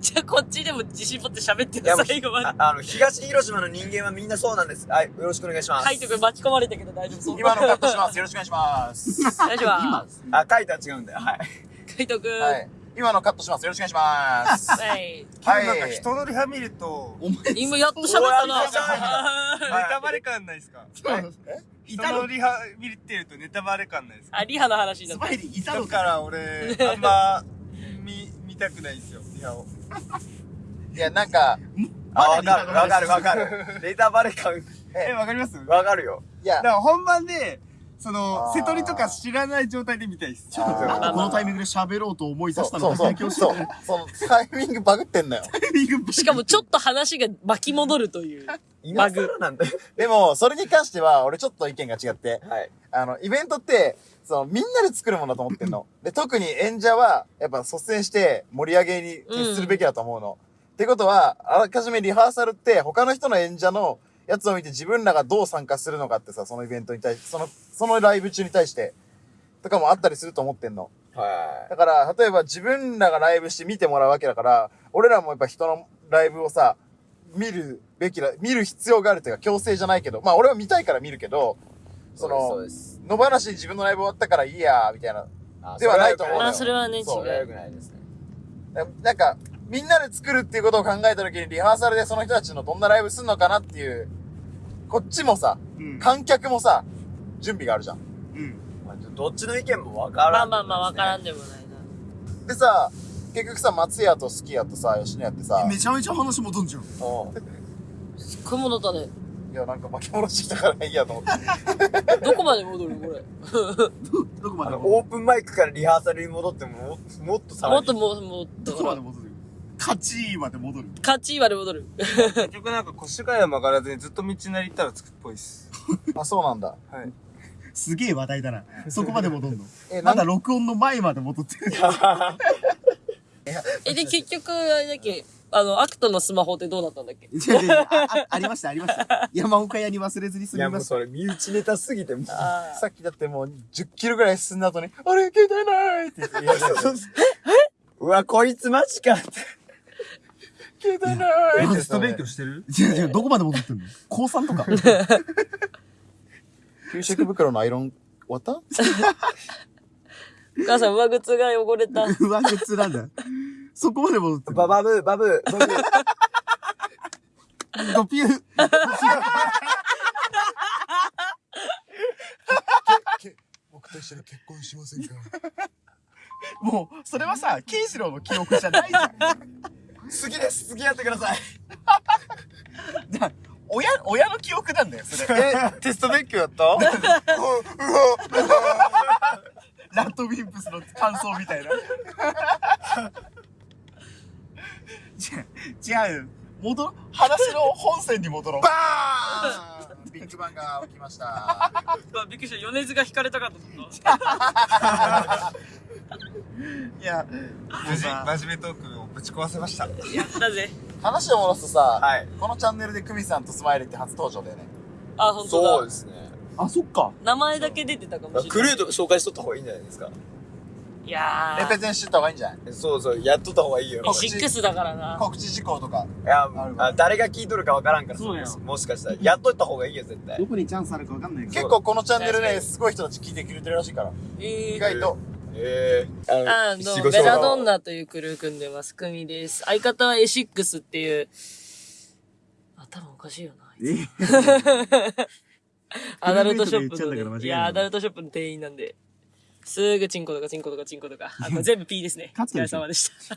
じゃあこっちでも自信持って喋っていやもうる最後まであ。あの東広島の人間はみんなそうなんですはいよろしくお願いしますカイト君巻き込まれたけど大丈夫そう。今のカットします。よろしくお願いします。大丈夫ます。あカイトは違うんだよはいカイト君。は。い。今のカットします。よろしくお願いします。はい。はい。なんか人のリハ見ると、お前、今やっと喋ったな。ネタバレ感ないですか？人いたののリハ見てるとネタバレ感ないですか？あ、リハの話になったスパ。イリーいたのだから俺、あんま、見、見たくないんですよ、リハを。いや、なんか、あわかるわかるわかる。ネタバレ感。え、わかります？だわかるよ。いや。か、ら本番で、その瀬戸りとか知らない状態で見たいっす。あーなんでこのタイミングで喋ろうと思い出したのか。そうそう。最強。そう。そのタイミングバグってんのよ。しかもちょっと話が巻き戻るという。今更なんだよ。でも、それに関しては、俺ちょっと意見が違って、はい。あの、イベントって、その、みんなで作るものだと思ってんの。で、特に演者は、やっぱ率先して盛り上げに徹するべきだと思うの。ってことは、あらかじめリハーサルって、他の人の演者のやつを見て自分らがどう参加するのかってさ、そのイベントに対して、その、そのライブ中に対して、とかもあったりすると思ってんの。はだから、例えば自分らがライブして見てもらうわけだから、俺らもやっぱ人のライブをさ、見るべきだ、見る必要があるというか強制じゃないけど、まあ俺は見たいから見るけど、いそのそうです野放しに自分のライブ終わったからいいや、みたいな。あではないと思うまあ、それはね、違う。それは良くないですね。なんか、みんなで作るっていうことを考えたときにリハーサルでその人たちのどんなライブすんのかなっていう、こっちもさ、うん。観客もさ、準備があるじゃん。うん。まあどっちの意見もわからん、まあまあまあ、わからんでもないな。でさ、結局さ、松屋とすき家とさ、吉野家ってさ、めちゃめちゃ話戻んじゃん。おうすっごい戻ったね。いや、なんか巻き戻してきたからいいやと思って。どこまで戻るこれ？どこまあの、で戻オープンマイクからリハーサルに戻っても、ももっとさらにもっとも、もっるどと、こまで戻る勝ちまで戻る。勝ちまで戻る。結局なんか腰がや曲がらずにずっと道なり行ったらつくっぽいっす。あ、そうなんだ。はい。すげえ話題だな。そこまで戻んの？え、まだなん録音の前まで戻ってる。え、で、結局、あれだっけ、あの、アクトのスマホってどうなったんだっけ？違う違う違うああ ありました、ありました。山岡屋に忘れずに済いや、みました。もうそれ、身内ネタすぎて、もう。あさっきだってもう10キロぐらい進んだ後に、あれ、携帯ないって言って、いや、うわ、こいつマジかって。携帯ないってテスト勉強してる？違う違う、どこまで戻ってんの？高3とか？給食袋のアイロン終わった？お母さん、上靴が汚れた。上靴なんだ。そこまで戻ってる。ババブー、バブー、バブー。ドピュー。僕と一緒に結婚しませんか？もう、それはさ、ケイシロウの記憶じゃないじゃん。好きです、好きやってください。じゃあ親、親の記憶なんだよ、それ。え、テスト勉強やった？ラッドウィンプスの感想みたいな。違う、違うよ。戻ろ、話の本線に戻ろう。バーンビッグバンが起きました。びっくりした。米津が引かれたかと思った。いや、無事、真面目トークをぶち壊せました。やったぜ。話を戻すとさ、はいこのチャンネルでクミさんとスマイルって初登場だよね。あ、ほんとだ。そうですね。あ、そっか。名前だけ出てたかもしれない。クルーとか紹介しとった方がいいんじゃないですか。いやレペゼンしてった方がいいんじゃない？そうそう、やっとった方がいいよ。ー。シックスだからな。告知事項とか。いやあ誰が聞いとるかわからんから。そうよもしかしたら。やっとった方がいいよ、絶対ど。こにチャンスあるかわかんないけど。結構このチャンネルね、すごい人たち聞いてくれてるらしいから。え意外と。ええあ、どうも、ベラドンナというクルー組んでます。クミです。相方はエシックスっていう、頭おかしいよな。え アダルトショップの、いや、アダルトショップの店員なんで。すぐチンコとかチンコとかチンコとか。あ、これ全部 P ですね。お疲れカットでしょ？様でした。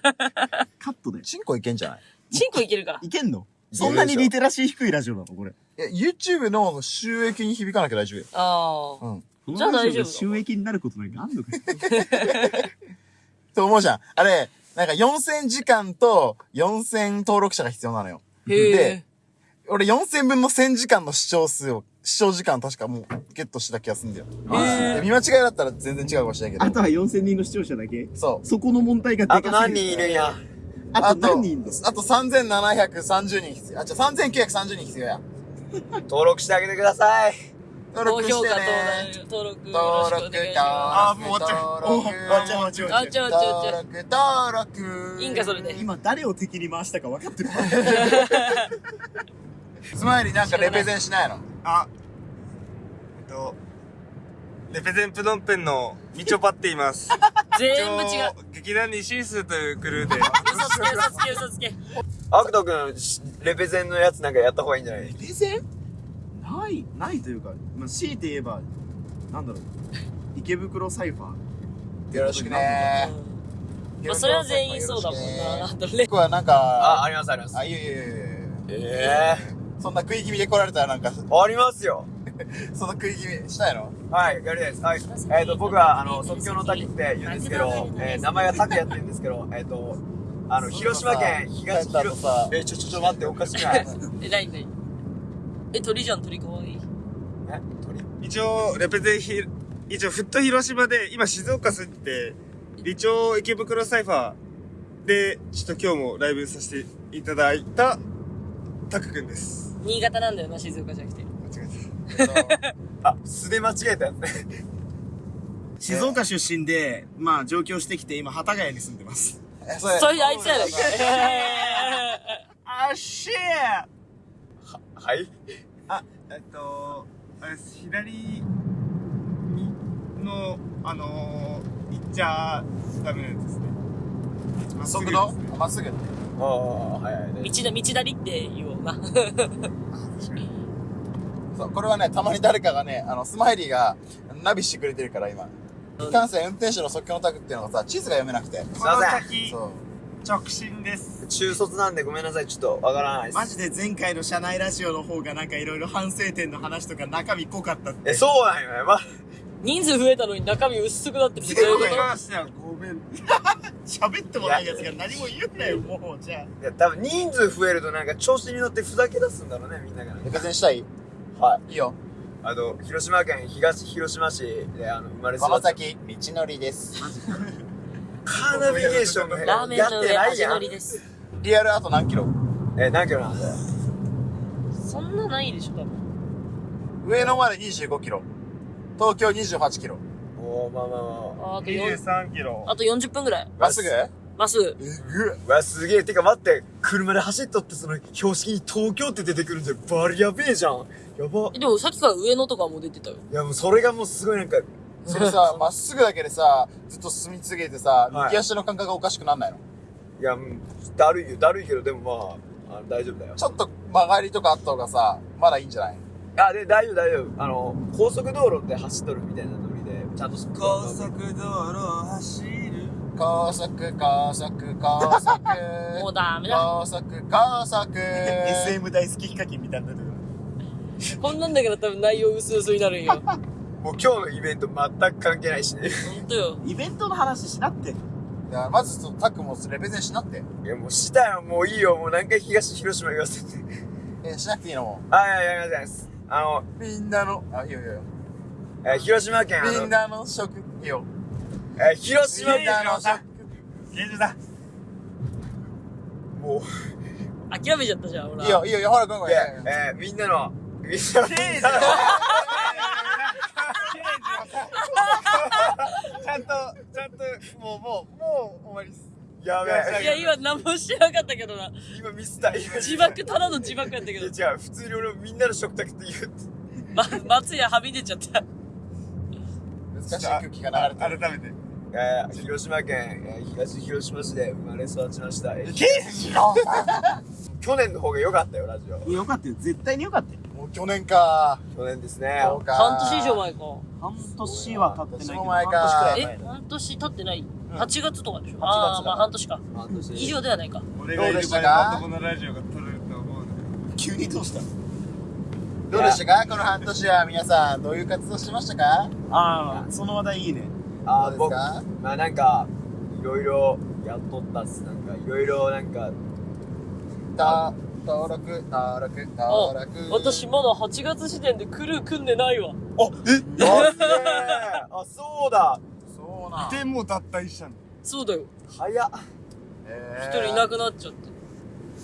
カットで？チンコいけんじゃない？チンコいけるか。いけんの？そんなにリテラシー低いラジオなの？これ。いや、YouTube の収益に響かなきゃ大丈夫？よ。ああ。うん。じゃあ大丈夫収益になることなんかあんのかよ？と思うじゃん。あれ、なんか4000時間と4000登録者が必要なのよ。で。俺4000分の1000時間の視聴数を、視聴時間確かもうゲットした気がするんだよ。へで見間違いだったら全然違うかもしれないけど。あとは4000人の視聴者だけそそこの問題がでかあすぎと何人いるんや？う。あと何人いんのあと3730人必要。あ、じゃ3930人必要や。登録してあげてください。登録してね。登録、登録よろしくお登録、願いし登まあーもう終わっちゃう録、登録。終わっちゃう終わっちゃう登録、登録。いいんかそれで今誰を敵に回したか分かってる スマイリーなんかレペゼンしないの？あ、えっと、レペゼンプノンペンのみちょぱって言います。全部違う。劇団にシースというクルーで。嘘つけ、嘘つけ、嘘つけ。アクト君、レペゼンのやつなんかやった方がいいんじゃない？レペゼン？ない、ないというか、まあ、強いて言えば、なんだろう、池袋サイファー。よろしくねまあ、それは全員そうだもんな。レ僕はなんか、あ、ありますあります。あ、いやいやいやいやえそんな食い気味で来られたらなんか、えありますよ。その食い気味したいのはい、やりたいです。はい。えっ、と、僕は、あの、即興の滝って言うんですけど、えー名前が滝やって言うんですけど、えっ、と、あの、広島県東広さえ、ちょ、ちょ、ちょ、待って、おかしくない？え、なになにえ、鳥じゃん、鳥かわいい。え、鳥？一応、レペゼンひ、一応、フット広島で、今静岡住んで、理長池袋サイファーで、ちょっと今日もライブさせていただいた、タクくんです。新潟なんだよな、静岡じゃなくて。間違えた。あ、素で間違えたやつね。静岡出身で、まあ上京してきて今、幡ヶ谷に住んでます。え、それ、それあいつやないか。あっしはい？あ、えっと、あれです、左にあのー、行っちゃダメなやつですね。速度？まっすぐ。ああ、はいはい。道だ、道だりって言おうな。そう、これはね、たまに誰かがね、あの、スマイリーがナビしてくれてるから、今。いかんせん運転手の即興のタグっていうのがさ、地図が読めなくて。この先、直進です。中卒なんでごめんなさい、ちょっとわからないです。マジで前回の社内ラジオの方がなんかいろいろ反省点の話とか中身濃かったって。え、そうなんよね。ま、人数増えたのに中身薄くなってるってどういうこましたよ、ごめん。喋ってもないやつが何も言うなよ、もう、じゃあ。いや、多分人数増えるとなんか調子に乗ってふざけ出すんだろうね、みんながね。プレゼンしたい？はい。いいよ。あの、広島県東広島市で、あの、生まれ育った。この先、道のりです。カーナビゲーションがラーメンやっての上味ないやん。のりです。リアルあと何キロ？え、何キロなんだよ。そんなないでしょ、多分。上野まで25キロ。東京28キロ。おー、まあまあまあ。ああと4、23キロ。あと40分ぐらい。まっすぐ？まっすぐ。えぐっうわ、すげえ。てか待って、車で走っとってその標識に東京って出てくるんじゃバリやべえじゃん。やば。えでもさっきから上野とかも出てたよ。いやもうそれがもうすごいなんか、それさ、まっすぐだけでさ、ずっと進み続けてさ、はい右足の感覚がおかしくなんないの？いや、うんだるいよ、だるいけど、でもまあ、あ大丈夫だよ。ちょっと曲がりとかあった方がさ、まだいいんじゃない？あ、で、大丈夫、大丈夫。あの、高速道路で走っとるみたいなノリで、ちゃんと高速道路を走る。高速、高速、高速。もうダメだ。高速、高速。SM 大好きヒカキンみたいになってる。こんなんだから多分内容薄々になるんよ。もう今日のイベント全く関係ないしね。ほんとよ。イベントの話しなって。いや、まず、そのタックもレペゼンしなって。いや、もうしたよ、もういいよ、もう何回東広島言わせて。え、しなくていいのもあ、いやいや、やります。あの、う。みんなの、あ、いいよいいよ。えー広島県、あのみん、なの食、いいよ。えー広島みんなの食。現状だ。もう、諦めちゃったじゃん、ほら。いいよ、いいよ、いいよ、ほら、ごめんごいめんや、えーみんなの、みんなの、ちゃんと、ちゃんと、もう、もう、もう終わりっす。やべいや、え。今何もしてなかったけどな。今ミスった、今。自爆、ただの自爆やったけどい。や違う、普通に俺みんなの食卓って言う。ま、松屋はみ出ちゃった。難しい空気が流れてる。改めて。えー広島県、えー東広島市で生まれ育ちました。えーケージロ去年の方が良かったよ、ラジオ。よかったよ。絶対によかったよ。もう去年か。去年ですね。そうか。半年以上前か。半年は経ってないけど、半年も前かえ半年くらい前、半年経ってない？ん ?8 月とかでしょ？8月ああ、まあ半年か。半年以上ではないか。俺がいる場合はまともなラジオが撮れると思うので。急にどうした？どうでしたか？この半年は皆さん、どういう活動してましたか？ああ、その話題いいね。あー、どうです僕、かまあなんか、いろいろやっとったっす。なんか、いろいろなんか、た？登録、登録、あ登録。私まだ8月時点でクルー組んでないわ。あ、すげえ あ、そうだそうなん。で、もう脱退したの？そうだよ。早っ。え一人いなくなっちゃって。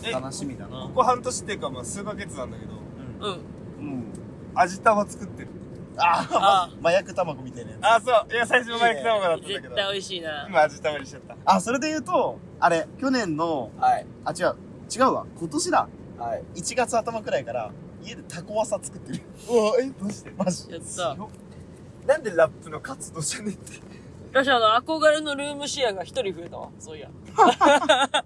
え？楽しみだなこ。こ半年っていうか、まあ数ヶ月なんだけど、うん。うん。味玉作ってる。あああ、麻薬卵みたいなやつ。あ、そう。いや、最初マイク卵だったんだけど、絶対美味しいな。今味玉にしちゃった。あ、それで言うと、あれ、去年の、はい。あ、違う、違うわ。今年だ。はい。1月頭くらいから、家でタコワサ作ってる。うわ、え、どうしてマジ。やった。なんでラップの活動じゃねえって？私あの、憧れのルームシェアが一人増えたわ。そういや。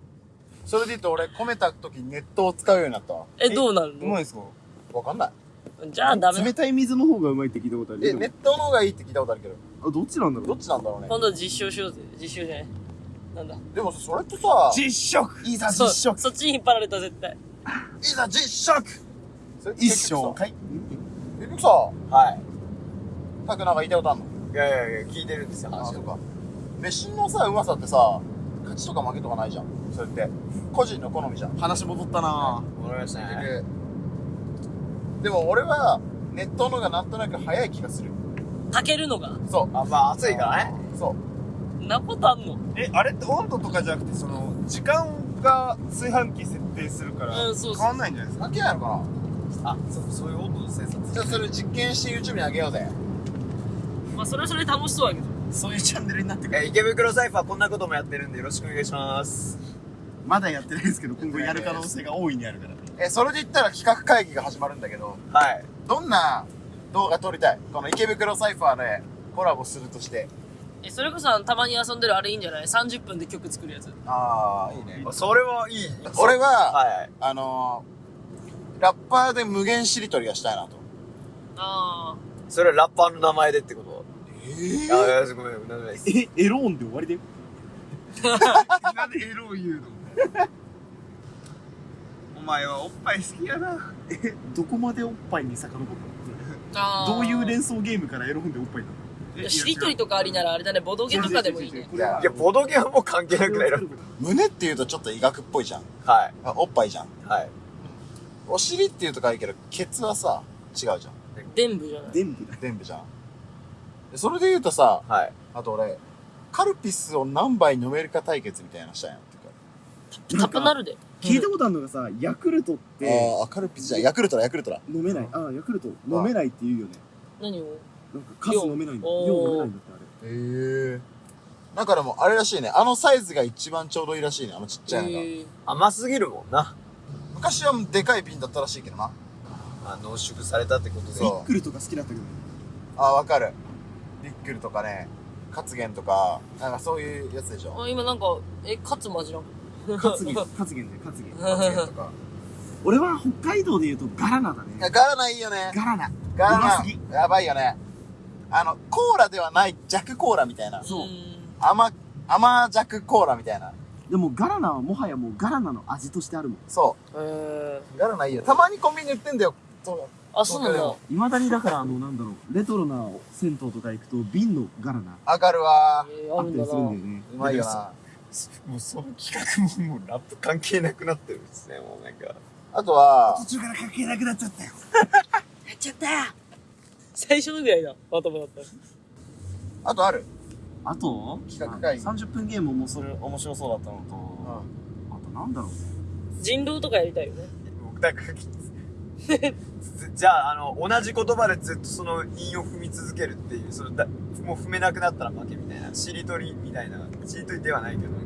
それで言うと俺、込めた時にネットを使うようになったわ。え、どうなるの？うまいですか？わかんない。じゃあダメだ冷。たい水の方がうまいって聞いたことある？え、ネットの方がいいって聞いたことあるけど。あ、どっちなんだろどっちなんだろうね？今度実証しようぜ。実証じゃない。なんだ。でもそれってさ、実食いざそう実食そっちに引っ張られた絶対。いざ実食それって一結局さ生かい結局さ、はい。タクなんか言いたいことあんの？いやいやいや、聞いてるんですよ、あ、話を。そうか。飯のさ、うまさってさ、勝ちとか負けとかないじゃん。それって。個人の好みじゃん。話戻ったなわかりました結ね。局。でも俺は、ネットの方がなんとなく早い気がする。炊けるのが。そう。あ、まあ暑いからね。そう。んなことあんの？え、あれって温度とかじゃなくて、その、時間が炊飯器設定するから、うんそうそう変わんないんじゃないですか？関係ないのかあ、そ、そういう温度の生産なじゃあそれ実験して YouTube にあげようぜ。まあそれはそれで楽しそうやけど。そういうチャンネルになってくる。えー、池袋サイファーこんなこともやってるんでよろしくお願いします。まだやってないですけど、今後やる可能性が大いにあるから。え、それで言ったら企画会議が始まるんだけど、はい。どんな動画撮りたい？この池袋サイファーでコラボするとして。え、それこそたまに遊んでるあれいいんじゃない ?30 分で曲作るやつ。ああ、いいね。それはいい。俺は、はい。あのー、ラッパーで無限しりとりがしたいなと。あそれはラッパーの名前でってこと？えあ、いやごめん。え、エローンで終わりだよ。なんでエロを言うの？お前はおっぱい好きやな。どこまでおっぱいに遡るあ。ああ。のどういう連想ゲームからエロ本でおっぱいなの？しりとりとかありならあれだね、ボドゲとかでもいいね。いや、ボドゲはもう関係なくないの胸って言うとちょっと医学っぽいじゃん。はい。あおっぱいじゃん。はい。お尻って言うとかいいけど、ケツはさ、違うじゃん。伝部じゃない。全部だ。全部じゃん。でそれで言うとさ、はい。あと俺、カルピスを何杯飲めるか対決みたいなのしたいなっていうか。タップなるで。聞いたことあるのがさ、ヤクルトってああ、カルピスじゃん。ヤクルトだ、ヤクルトだ。飲めない。ああ、ヤクルト飲めないって言うよね。何を？なんか数飲めないんだ。量量飲めないんだってあれ。へえ。なんかでも、あれらしいね。あのサイズが一番ちょうどいいらしいね。あのちっちゃいのが。えー甘すぎるもんな。昔はでかい瓶だったらしいけどな。あ濃縮されたってことで。ビックルとか好きだったけどね。ああ、わかる。ビックルとかね、カツゲンとか、なんかそういうやつでしょ。あ今なんか、え、カツマジな。カツゲン、カツゲンだよ、カツゲン。カツゲンとか。俺は北海道で言うとガラナだね。ガラナいいよね。ガラナ。ガラナ、やばいよね。あの、コーラではない弱コーラみたいな。そう甘、甘弱コーラみたいな。でもガラナはもはやもうガラナの味としてあるもん。そうえう。ガラナいいよ。たまにコンビニ売ってんだよ。そうー、あ、そうなんだ。未だにだからあの、なんだろう、レトロな銭湯とか行くと瓶のガラナわかるわえー、あるんだあったりするんだな。よね。うまいよな。もうその企画ももうラップ関係なくなってるんですね、もうなんか。あとは、途中から関係なくなっちゃったよ。やっちゃった最初のぐらいだ。まともだったら。あとある？あと？企画会議あ30分ゲームもそれ面白そうだったのと、あとなんだろうね。人狼とかやりたいよね。僕だから、ず じゃあ、あの、同じ言葉でずっとその韻を踏み続けるっていう、そのだもう踏めなくなったら負けみたいな、しりとりみたいな、しりとりではないけど、なんか、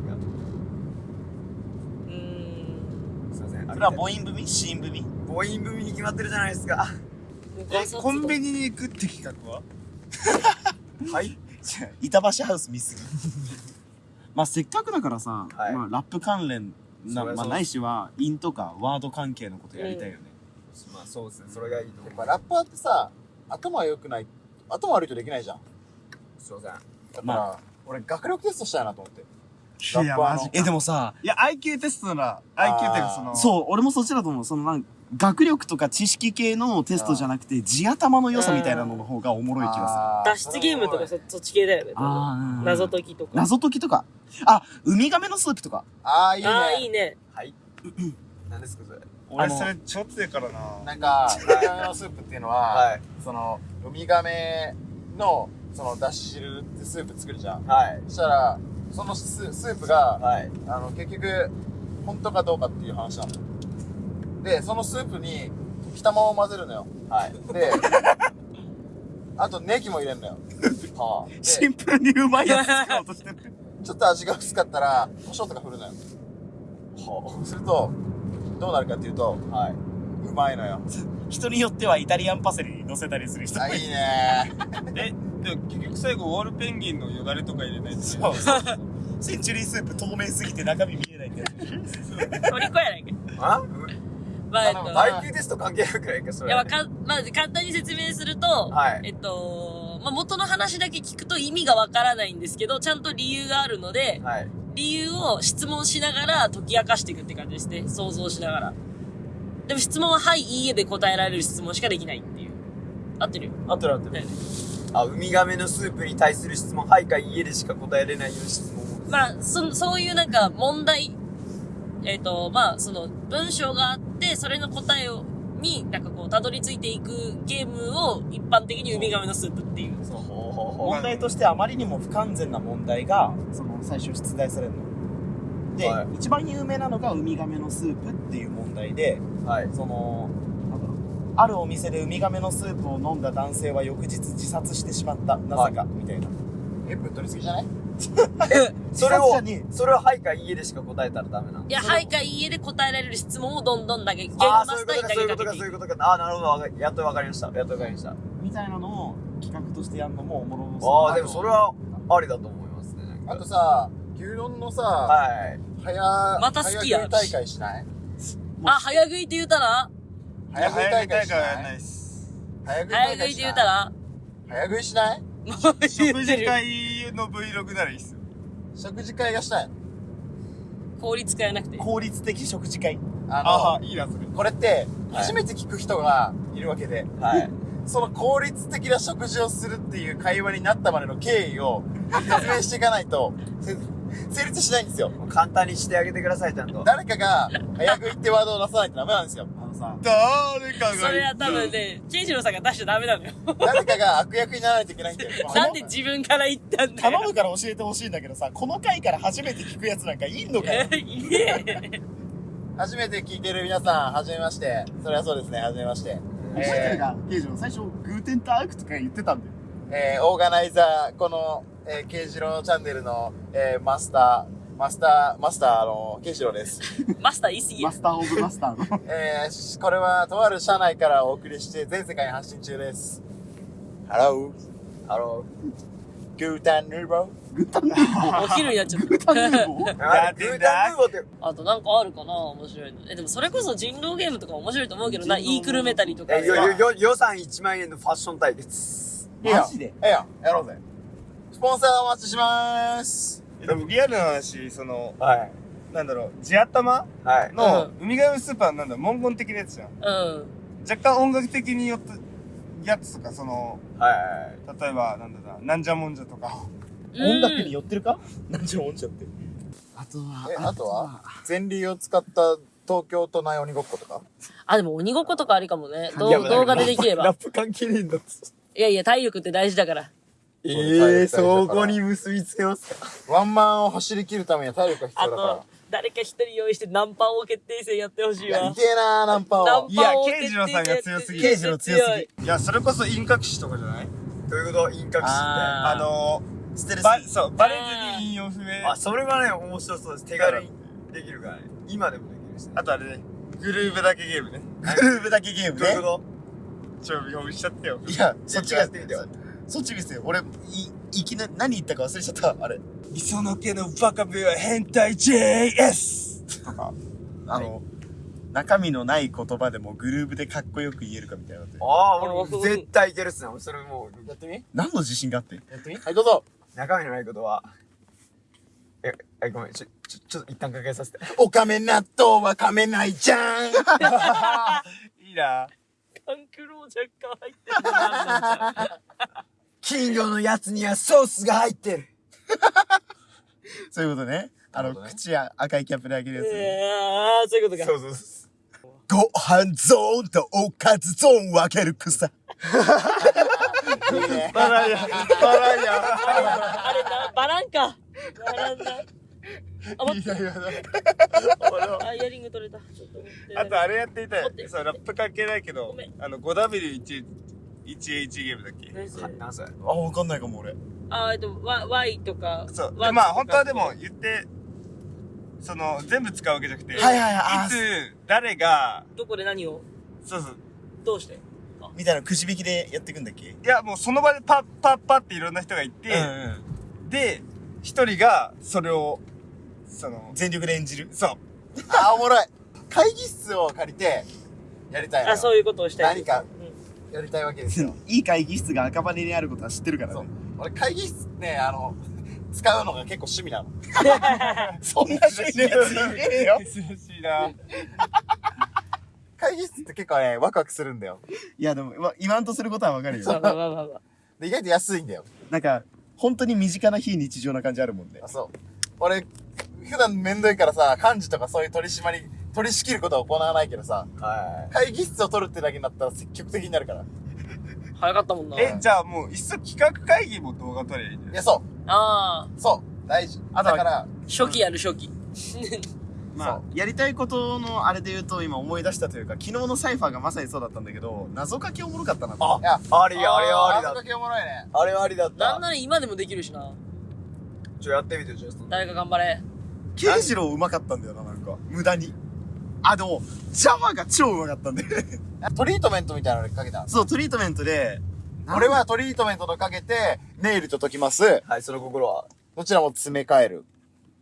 うーん。すいません。それは母音組子音組母音組に決まってるじゃないですか。え、コンビニに行くって企画は？はい？板橋ハウス見すぎ。まあせっかくだからさ、はいまあラップ関連な、まあないしは、韻とかワード関係のことやりたいよね。まあそうですね、それがいいと思う。やっぱラッパーってさ、頭良くない、頭悪いとできないじゃん。すいません。だから、ま俺学力テストしたいなと思って。いや、ラッパーのマジか。え、でもさ、いや、IQ テストなら、IQ っていうかその、そう、俺もそっちだと思う。そのなん学力とか知識系のテストじゃなくて、地頭の良さみたいなのの方がおもろい気があー脱出ゲームとかそそっち系だよね。謎解きとか。する。謎解きとか？あ、ウミガメのスープとか。ああ、いいね。ああ、いいね。はい。何ですか、それ？俺それちょっとやからな。なんか、ウミガメのスープっていうのは、はい。その、ウミガメの、その、だし汁ってスープ作るじゃん。はい。そしたら、そのススープが、はい。あの、結局、本当かどうかっていう話なの。で、そのスープに、溶き卵を混ぜるのよ。はい。で、あとネギも入れるのよ。はあ、で、シンプルにうまいやつ使おうとしてる。ちょっと味が薄かったら、胡椒とか振るのよ。はあ、すると、どうなるかっていうと、はい。うまいのよ。人によってはイタリアンパセリに乗せたりする人もあ、いるいいね え、でも結局最後、ウォールペンギンのよだれとか入れないと。そうそうそう。センチュリースープ透明すぎて中身見えないってやつ。お利口やないか。あ？まあ、えっと、?IQ テスト関係なくないか、それ。いや、わかん、まあ、簡単に説明すると、はいえっと、まあ、元の話だけ聞くと意味がわからないんですけど、ちゃんと理由があるので、はい。理由を質問しながら解き明かしていくって感じですね。想像しながら。でも質問は、はい、いいえで答えられる質問しかできないっていう。合ってる？よ。合ってる合ってだよね。あ、ウミガメのスープに対する質問、はいかいいえでしか答えれないような質問を。まあ、そ、そういうなんか問題、えっ、と、まあ、その文章があって、それの答えを、に、なんかこう、たどり着いていくゲームを一般的にウミガメのスープっていう。ほうほうほ問題としてあまりにも不完全な問題が、その最初出題されるの。で、はい一番有名なのがウミガメのスープっていう問題で、う。はい。その。あるお店でウミガメのスープを飲んだ男性は翌日自殺してしまった。なぜか、みたいな。え、ぶっ取りすぎじゃない？それをそれをはいかいいえでしか答えたらダメなのいや、はいかいいえで答えられる質問をどんどんだけ、言語ああ、マそういうことか、スターに投そういうことか、げかけていうく。そいうことか。ああ、なるほど。やっとわかりました。やっとわかりました。みたいなのを企画としてやるのもおもろそうああ、だなでもそれは、ありだと思いますね。なんかあとさ、牛丼のさ、はい。早、また好きや早食い大会しない？あ、早食いって言うたら？早食い大会しはやんないっす。早食い？早食いって言うたら？早食いしない？食事。会の Vlog ならいいっすよ。食事会がしたいの。効率変えなくて。効率的食事会。あの、ああ、いいな、それ。これって、初めて聞く人がいるわけで、はい。その効率的な食事をするっていう会話になったまでの経緯を 説明していかないと、せ成立しないんですよ。簡単にしてあげてください、ちゃんと。誰かが、早食いってワードを出さないとダメなんですよ。さ、誰かが。それは多分ね、ケイジロウさんが出しちゃダメなのよ。誰かが悪役にならないといけないんだよ。なんで自分から言ったんだよ。頼むから教えてほしいんだけどさ、この回から初めて聞くやつなんかいんのかよ。初めて聞いてる皆さん、はじめまして。それはそうですね、はじめまして。覚えてるが、刑事の最初、グーテンタークとか言ってたんだよ。えー、オーガナイザー、この、えー、ケイジローチャンネルの、えー、マスター、マスター、マスターの、ケイジローです。マスター言い過ぎマ。スターオブマスターの。えーし、これは、とある社内からお送りして、全世界に発信中です。Hello, ハロ good and evil. グータンヌーボー。お昼になっちゃっグータンヌーた。ボーー。あれ、グータンヌーボーって、あとなんかあるかな面白いの。え、でもそれこそ人狼ゲームとか面白いと思うけどな、イークルメタリとか。え、よ、よ、よ、予算1万円のファッション対決。いいよマジで？ええやん、やろうぜ。スポンサーお待ちしまーす。でもリアルな話、その、はい。なんだろう、地頭？はい。のう、ウミガメスーパーなんだ、文言的なやつじゃん。うん。若干音楽的によって、やつとか、その、はい。例えば、なんだろうな、なんじゃもんじゃとか。音楽に寄ってるか？なんちゃもんちゃって。あとはえ、あとは前輪を使った東京都内鬼ごっことか？あ、でも鬼ごっことかありかもね。どいやう動画でできれば。ラップ関係ねえんだって。いやいや、体力って大事だから。ええー、そこに結びつけますか？ワンマンを走り切るためには体力が必あ要だからと。、誰か一人用意してナンパ王決定戦やってほしいわい。けえなー、ナンパをナン。いやパ王ケイジロウさんが強すぎるケイジロウ強すぎ。いや、それこそ陰隠しとかじゃない？どういうこと？陰隠しって。ああのステルー、ス。ば、そう、バレずに引用不明。あ、それはね、面白そうです。手軽にできるからね。今でもできるしね。あとあれね、グルーブだけゲームね。グルーブだけゲームねどういう。こちょ、見本しちゃってよ。いや、そっちがやってみてよ。そっちですよ。俺、い、いきなり、何言ったか忘れちゃった。あれ。磯野家のバカ部は変態 JS! とか。あの、中身のない言葉でもグルーブでかっこよく言えるかみたいなのってとああ、俺絶対いけるっすね。俺それもう、やってみ？何の自信があって？やってみ？はい、どうぞ。中身のないことは、え、え、ごめん、ちょ、ちょ、ちょっと一旦かけさせて。おかめ納豆は噛めないじゃん いいなカンクロー若干入ってるのなんなんじゃん金魚のやつにはソースが入ってる。そういうことね。あの、口や赤いキャップで開けるやつね。えー、そういうことか。そうそうそう。ご飯ゾーンとおかずゾーン分ける草。バランや、バランや。あれな、バランか。バランだ。あ、待って。あ、イヤリング取れた。ちょっと待って。あとあれやってみたい。そう、ラップ関係ないけどあの、5W1、1H ゲームだっけ？何それ何それあ、わかんないかも俺。あ、えっと、Y, y とか。そう。で、まあ、本当はでも言って、その、全部使うわけじゃなくて、はいはいはいあいつ、誰が、どこで何を？そうそう。どうして？みたいなくじ引きでやっていくんだっけ？いや、もうその場でパッパッパっていろんな人がいて、うん。で、一人が、それを、その、全力で演じる？そう。あ、おもろい。会議室を借りて、やりたいのよあ、そういうことをしたい。何かうんやりたいわけですよ。いい会議室が赤羽にあることは知ってるからそうね。。俺会議室ね、あの、使うのが結構趣味なの。そんな趣味のやついねえよ。珍しいな。会議室って結構ね、ワクワクするんだよ。いや、でも、ま言わんとすることはわかるまあよ。意外と安いんだよ。なんか、本当に身近な非日常な感じあるもんねあ、。そう。俺、普段めんどいからさ、幹事とかそういう取り締まり、取り仕切ることは行わないけどさ、は会議室を取るってだけになったら積極的になるから。早かったもんな。え、じゃあもう、いっそ企画会議も動画撮ればいいんじゃないいや、そああ、う。そう。大事。あとはだから、初期やる初期。まあ、やりたいことのあれで言うと今思い出したというか、昨日のサイファーがまさにそうだったんだけど、謎かけおもろかったなと。いや、い。あり、あれはありだ謎か。けおもろいね。あれはありだった。なんなら今でもできるしな。ちょ、やってみて、ちょっと。誰か頑張れ。ケイジロウうまかったんだよな、なんか。無駄に。あ、でも、ジャマが超うまかったんだよね。トリートメントみたいなのかけた。そう、トリートメントで、俺はトリートメントとかけて、ネイルと解きます。はい、その心は。どちらも詰め替える。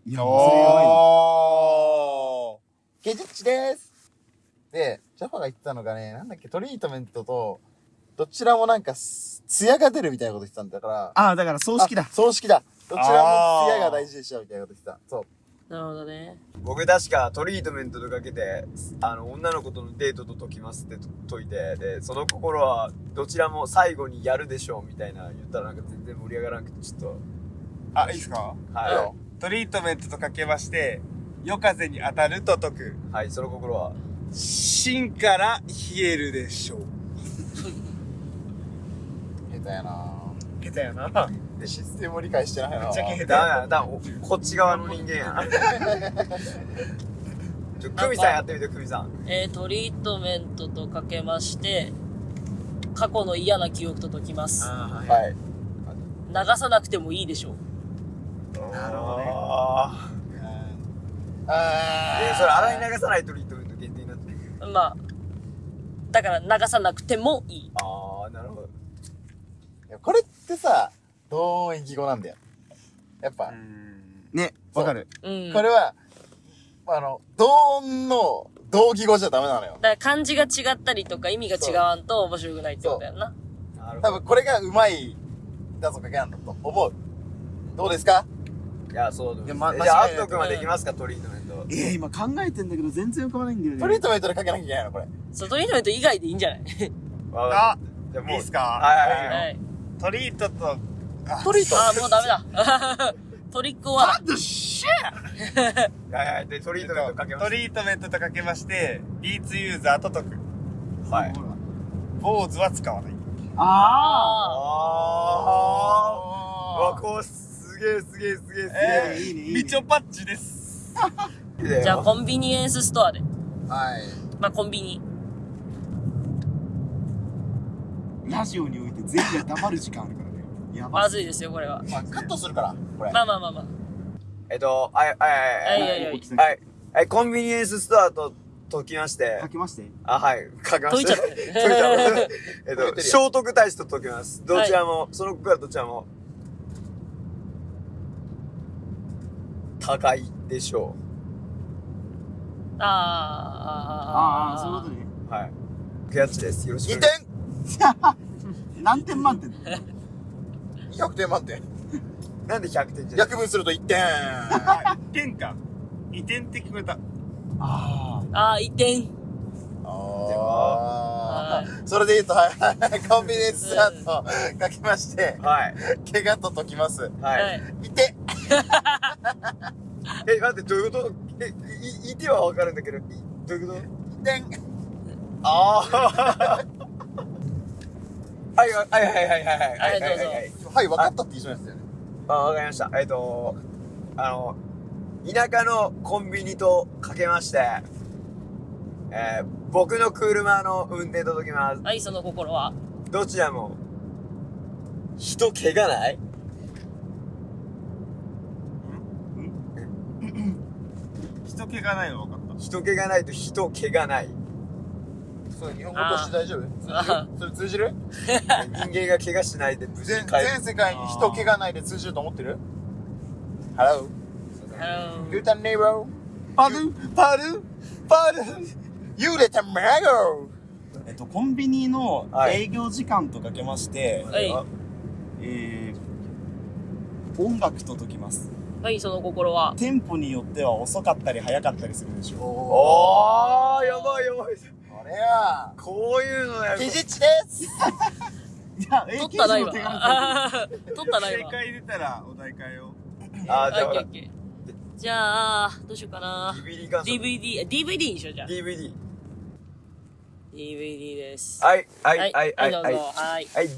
いや。おー。ケジッチです。で、ジャパが言ってたのがね、なんだっけ、トリートメントと、どちらもなんかす、艶が出るみたいなこと言ってたんだから。ああ、だから葬式だあ。葬式だ。どちらも艶が大事でしょ、みたいなこと言ってた。そう。なるほどね。僕確かトリートメントとかけて、あの、女の子とのデートと解きますってと解いて、で、その心はどちらも最後にやるでしょうみたいな言ったらなんか全然盛り上がらなくて、ちょっと、あ、いいですか？はトリートメントとかけまして、夜風に当たると解く。い。はい、その心は。芯から冷えるでしょう。下手やな下手やな。で、システムを理解してないなめっちゃ下手だ、だおこっち側の人間や。ちょ、クミさんやってみて、クミさん。えー、トリートメントとかけまして、過去の嫌な記憶と解きます。あはい。流さなくてもいいでしょう。なるほどね。ああー。えー、それ洗い流さないトリートメント限定になってる。まあ、だから流さなくてもいい。あー、なるほど。いやこれってさ、同音異義語なんだよ。やっぱ、ね、わかる。うん。これは、あの、同音の同義語じゃダメなのよ。だから漢字が違ったりとか意味が違わんと面白くないってことやんな。多。分これがうまい、だぞかけなんだと思う。どうですか？いや、そうだ。いやまえじゃあ、アット君はできますか、トリートメント。ええ、今考えてんだけど全然浮かばないんだよね。トリートメントでかけなきゃいけないのこれ。そう、トリートメント以外でいいんじゃない？わかあるじゃあもういいっすか？はいはいはい。はい。トリートと、あトリートあー、もうダメだ。トリックは、ドシ はいはい。で、トリートメントかけます。トリートメントとかけまして、ビーツユーザーと解く。はい。坊主は使わない。あああー。うわ、こう、すげえすげえすげえすあ。いいね、いいね。みちょパッチです。げえ。あ。じゃあ、コンビニエンスストアで。はい。まあ、コンビニ。ラジオに全員が黙る時間あるからね。やばまずいですよ、これは。まあ、カットするから、これ。まあまあまあまあ。えっと、はい、はい、はいはいはいはい起きたはい。はい、コンビニエンスストアと解きまして書、きまして。あ、はい、書きました。解いちゃった解いちゃった。えっと、聖徳太子と解きます。どちらも、その子からどちらも、高いでしょあーあー、ああ、そういうことね。う。はい。クヤッチです。よろしく2お願いします。点何点満点 !200 点満点。なんで100点じゃ約分すると1点。あ、移転か。移転って聞こえた。あああ、移転。それで言うと、はい、コンビニエンススタート書きまして、はい。怪我と解きます。ははいい。。いて え、待って、どういうこと？え、い、いてはわかるんだけど、いどういうこと？点ああ。はい、はい、はい、はい、はい、はい、はい、はいはい。はい、分かったって言いそうですよね。あ、わかりました。えっと、あの、田舎のコンビニとかけまして、えー、僕の車の運転と解きます。はい、その心は？どちらも、人怪我ない 人気がないの分かった。人怪我ないと人怪我ない。そう、日本語として大丈夫？あそれ通じる？人間が怪我しないで無事全。全世界に人怪我ないで通じると思ってる ?Hello? あ You the neighbor? パル？ンパル？ンパルン You the tomato! えっと、コンビニのはい営業時間とかけまして、はい。えー、音楽と解きます。はい、その心は？テンポによっては遅かったり早かったりするでしょおー、やばいやばい。これは、こういうのやるキジッチですう。いや、取ったな、今。取ったな、正今。解出たらお題変えよあー、じゃあオッケーオほらッケーじゃあ、どうしようかな。DVD 感想。DVD、DVD にしよう、じゃあ。DVD。DVD です。はい、は、はいはい、は、はいい、どうぞ。はい。はい。はい。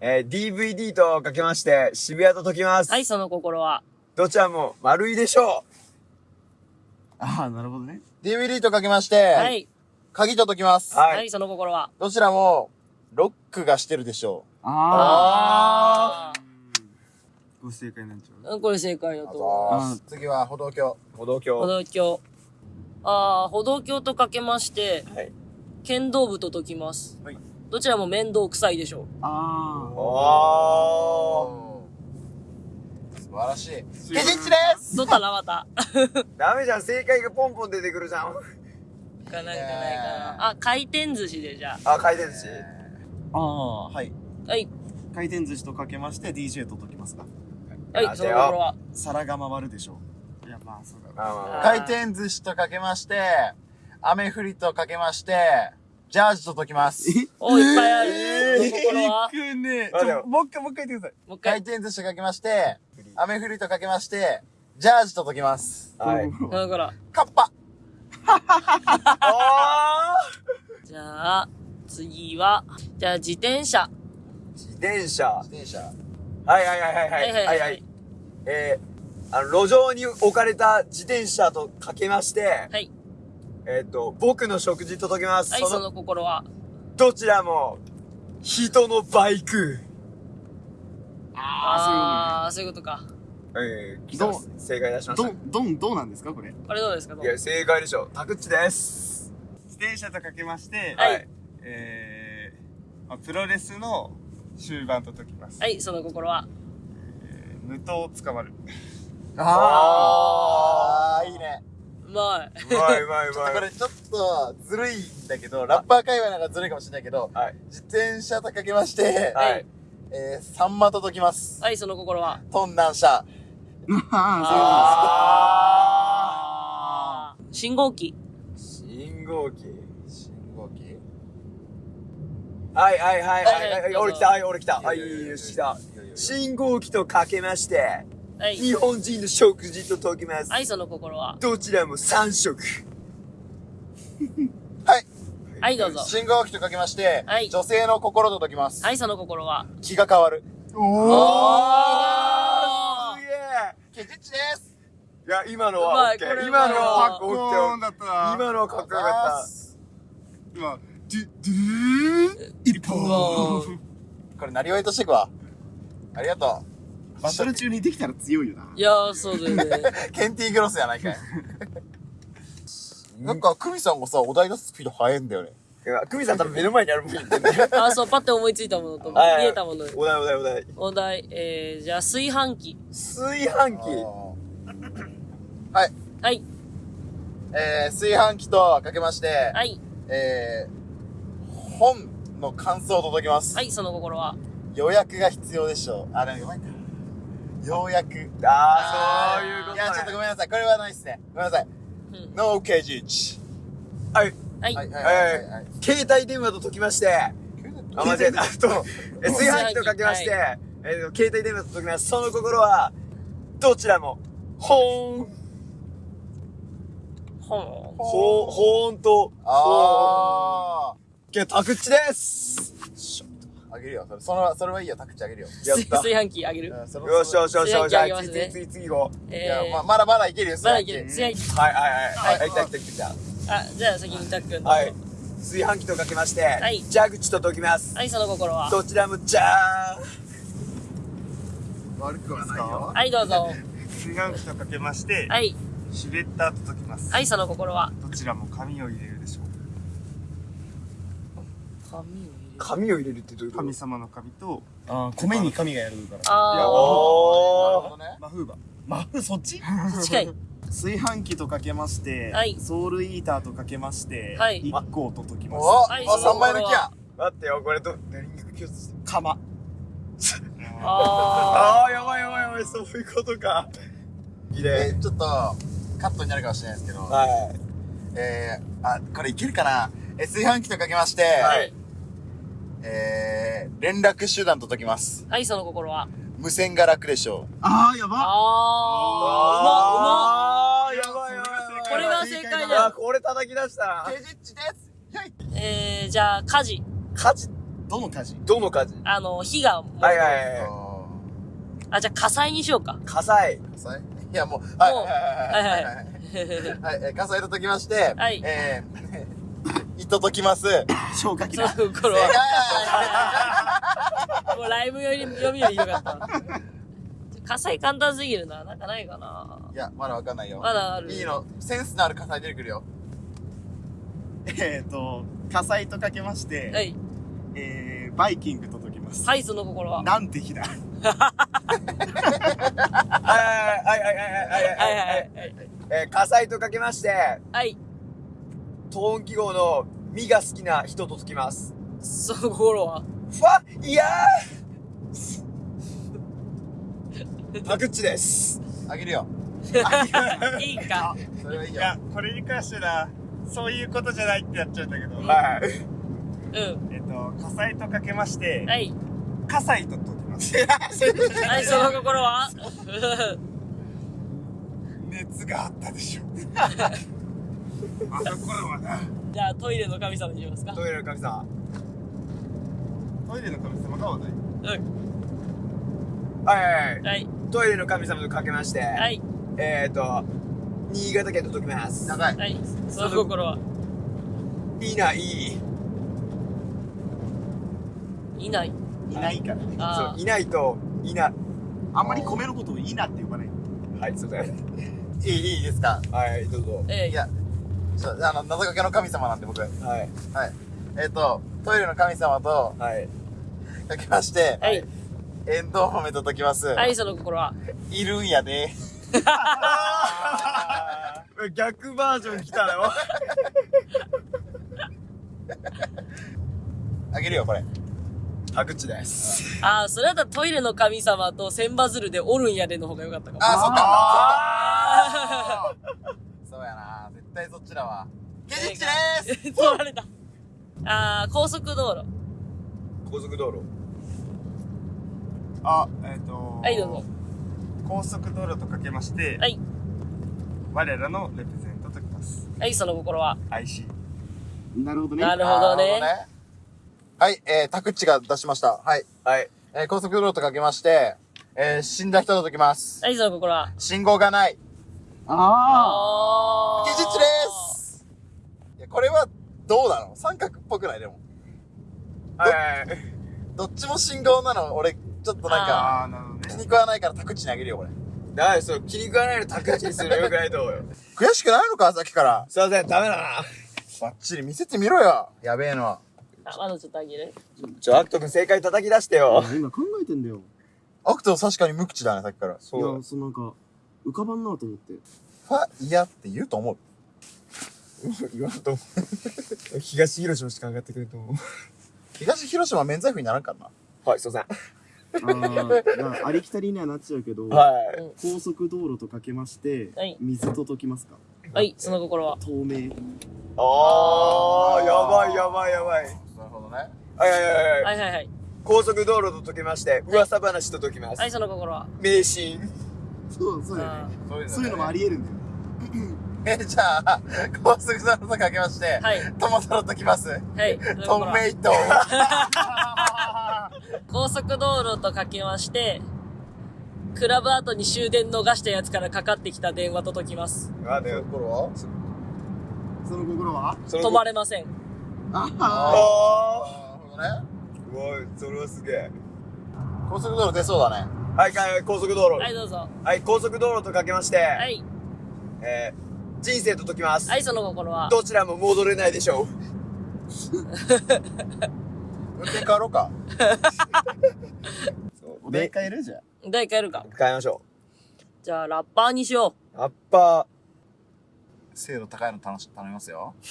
えー、DVD とかけまして、渋谷と解きます。はい、その心は。どちらも丸いでしょああ、なるほどね。DVD とかけまして、はい。鍵と解きます。う。は。はいい、その心は？どちらも、ロックがしてるでしょああう。ご正解なんちゃうあ。これ正解だう。と。あざーす次は歩道橋。歩歩道橋。道橋。ああ、歩道橋とかけまして、はい。剣道部と解きます。どちらも面倒くさいでしょう。あお素晴らしい。ケジッチですどったらまた。ー。ダメじゃん、正解がポンポン出てくるじゃん。かないかないかな。あ、回転寿司でじゃあ、回転寿司。あ。ああ、はい。あ。はい。回転寿司とかけまして DJ と解きますかはい、その心は。皿が回るでしょう。いや、まあ、そうだ回転寿司とかけまして、雨降りとかけまして、ジャージと解きます。お、いっぱいある。その心は。くねちょもう一回、もう一回言ってください。もう一回。回転寿司とかけまして、雨降りとかけまして、ジャージと解きます。はい。その心。カッパあ じゃあ、次は、じゃあ自転車。自転車。自転車。はいはいはいはいはい。はいはい。えー、あの、路上に置かれた自転車とかけまして、はい。えっ、と、僕の食事と解きます。はい、その、心は？どちらも、人のバイク。あー、そういうことか。えー、どう正解出しました。どん、どん、どうなんですかこれ？これどうですかいや、正解でしょ。タクッチです。自転車とかけまして、はいえー、まあプロレスの終盤と解きます。はい、その心は？えー無刀捕まる。あー、いいね。うまい。うまいうまいうちょっまい。とこれちょっとずるいんだけど、ラッパー界隈なんかずるいかもしれないけど、はい。自転車とかけまして、はい。えー、サンマと解きます。はい、その心は？トンナン車。あー。信号機。信号機。信号機？はいはいはいはい俺来た、はい、俺来た。はいよし来た。信号機とかけまして、はい。日本人の食事と解きます。はい、その心は？どちらも3食。はい。はい、どうぞ。信号機とかけまして、はい女性の心と解きます。はい、その心は？気が変わる。あすげケジッチです。えいや、今のは OK これ。今のかはっこ OK だったな。今のはかっこよかっ今、ドゥ、ドゥー一うわ本。これ、なりわいとしてくわ。ありがとバトル中にできたら強いよな。いやー、そうだよね。う。ケンティーグロスやないかい。なんか、クミさんがさ、お題出すスピード速いんだよね。た。いや、クミさん多分目の前にあるもん言っ。あ、そう、パッて思いついたものと、見はいえたもの。お題お題お題。お題、えー、じゃあ、炊飯器。炊飯器。はい。はい、えー、炊飯器とかけまして、はい、えー、本の感想と解きます。はい、その心は。予約が必要でしょう。あ、でもうまいか。ようやく。あー、そういうこといや、ちょっとね。ごめんなさい。これはないっすね。ごめんなさい。うん。ノーケジッチ。はい。はい、はい、はい、ははいい、はい。携帯電話と解きまして、あ、間違えた。あと、え炊飯器とかけまして、えー携帯電話と解きます。その心は、どちらも、ほーん。ほん。ほー、ほーんと、あけど、タクッチですー。あげるよ。それ、その、それはいいよ。タクチあげるよ。やった。炊飯器あげる。よしよしよしよし。じゃあ、次次次次行こう。いや、えー、ま、まだまだいけるよ。まだいける。炊飯器炊飯器。はいはいはい。はい、来た来た来た来あ、じゃあ先にタックン。た。はい。炊飯器とかけまして、い蛇口と解きます。はい、その心は。どちらも、じゃ悪くはないよ。はい、どうぞ。炊飯器とかけまして、はい、シュレッダーと解きます。はい、その心は。どちらも紙を入れるでしょう。紙を入れる？ーん。紙を入れるってどういうこと？神様の紙と、あー米に神がやるから。あー、おー。なるほどね。マフーバ。マフ、そっち？近い。炊飯器とかけまして、はいソウルイーターとかけまして、はい一個と解きます。おはいあ、3枚抜きや。待ってよ、これど、何に共通してる釜。ああー、やばいやばいやばい、そういうことか。いいね。えー、ちょっと、カットになるかもしれないですけど、はい。えー、あ、これいけるかな？えー、炊飯器とかけまして、ー。ははいい。えー、連絡手段と解きます。はい、その心は。無線が楽でしょあー、やばああー、やばいやばいやばい。これが正解だよあ、これ叩き出したな。ケジッチです。えー、じゃあ、火事。火事？どの火事？どの火事？あの、火がもう、はいはいはい。あ、じゃあ火災にしようか。火災。火災？いや、もう、はい、もうはい、はい、はい、はい。はいはい、えー火災と解きまして、はいえー、糸解きます。そ消火器だ。の心は。もうライブより読みよりひどかった。火災簡単すぎるな。なんかないかな。いや、まだわかんないよ。まだあるいいの。センスのある火災出てくるよ。えっと、火災とかけまして、はい。えー、バイキングと解きます。はい、その心は。なんて日だ。はいはいはいはいはいはいはいはい。えー火災とかけまして、はい。トーン記号の「み」が好きな人と解きます。その心は？ファいやータクッチです。あげるよ。いいか。それはいいよ。いや、これに関してな、そういうことじゃないってやっちゃうんだけど、はい。うん。えっと、火災とかけまして、はい。火災と解きます。はい、その心は？熱があったでしょ。あの頃はな、じゃあ、トイレの神様にしますか。トイレの神様。トイレの神様が話題。うん。はいはいはい。はい。トイレの神様とかけまして、はい。えーと、新潟県と解きます。長い。はい。その心は？いない。いない。いないからね。あそう、いないと、いな、あんまり米のことをいいなって呼ばない。はい、すいません。いい、いいですか？はい、どうぞあ。。ええいや、ちょあの、謎かけの神様なんで僕。はい。はい。えっ、と、トイレの神様とはい。かけまして、はい。エンドウ豆と解きます。はい、その心は？いるんやで。逆バージョン来たよ。あげるよ、これ。タクッチです。ああ、それだったらトイレの神様と千羽鶴でおるんやでの方が良かったかも。あ、そっか。あそうやな。絶対そっちだわ。ケジッチでーすー取られた。ああ、高速道路。高速道路。あ、えっ、とはい、どうぞ。高速道路とかけまして、はい。我らのレプゼントときます。はい、その心は。IC。なるほどね。なるほどね。はい、えー、タクッチが出しました。はい。はい。えー、高速道路とかけまして、えー、死んだ人と解きます。はい、その心は。信号がない。ああケジッチですいや、これは、どうなの？三角っぽくない？でも。はい。どっちも信号なの、俺、ちょっとなんか。気に食わないからタクッチにあげるよ、これ。だから、そう、気に食わないのタクッチにするのよくないと思うよ。悔しくないのか、さっきから。すいません、ダメだな。バッチリ見せてみろよ。やべえのは。あ、まだちょっとあげる？ちょ、アクト君正解叩き出してよ。今考えてんだよ。アクト確かに無口だね、さっきから。いそうや、。そうなんか、浮かばんなと思って。ファ、いやって言うと思う。言わんと思う。東広島しか上がってくると思う。東広島免罪符にならんからな。はい、すいまあー、だからありきたりにはなっちゃうけど、せん。はい。高速道路とかけまして、はい水と解きますか？はい、その心は。透明。あー、やばいやばいやばい。なるほどね。はいはいはいはい。はいはいはい。高速道路と解きまして、噂話と解きますは。い、その心は。迷信。そう、そうだよあね。そういうそういうのもあり得るんだよ。え、じゃあ、高速道路とかけまして、ーはい。トマトと解きます。はい。そのトメイト。高速道路とかけまして、クラブ後に終電逃したやつからかかってきた電話と解きます。あ、ね、これは？その心は？そ止まれません。ああなるほどね。ー。うわそれはすげえ。高速道路出そうだね。はい、はい、高速道路。はい、どうぞ。はい、高速道路とかけまして、はい。えー、人生と解きます。はい、その心は。どちらも戻れないでしょう。運転変わろうか。お題変えるじゃん。誰かやるか。変えましょじゃあ、ラッパーにしよう。ラッパ精度高いの頼し頼みますよ。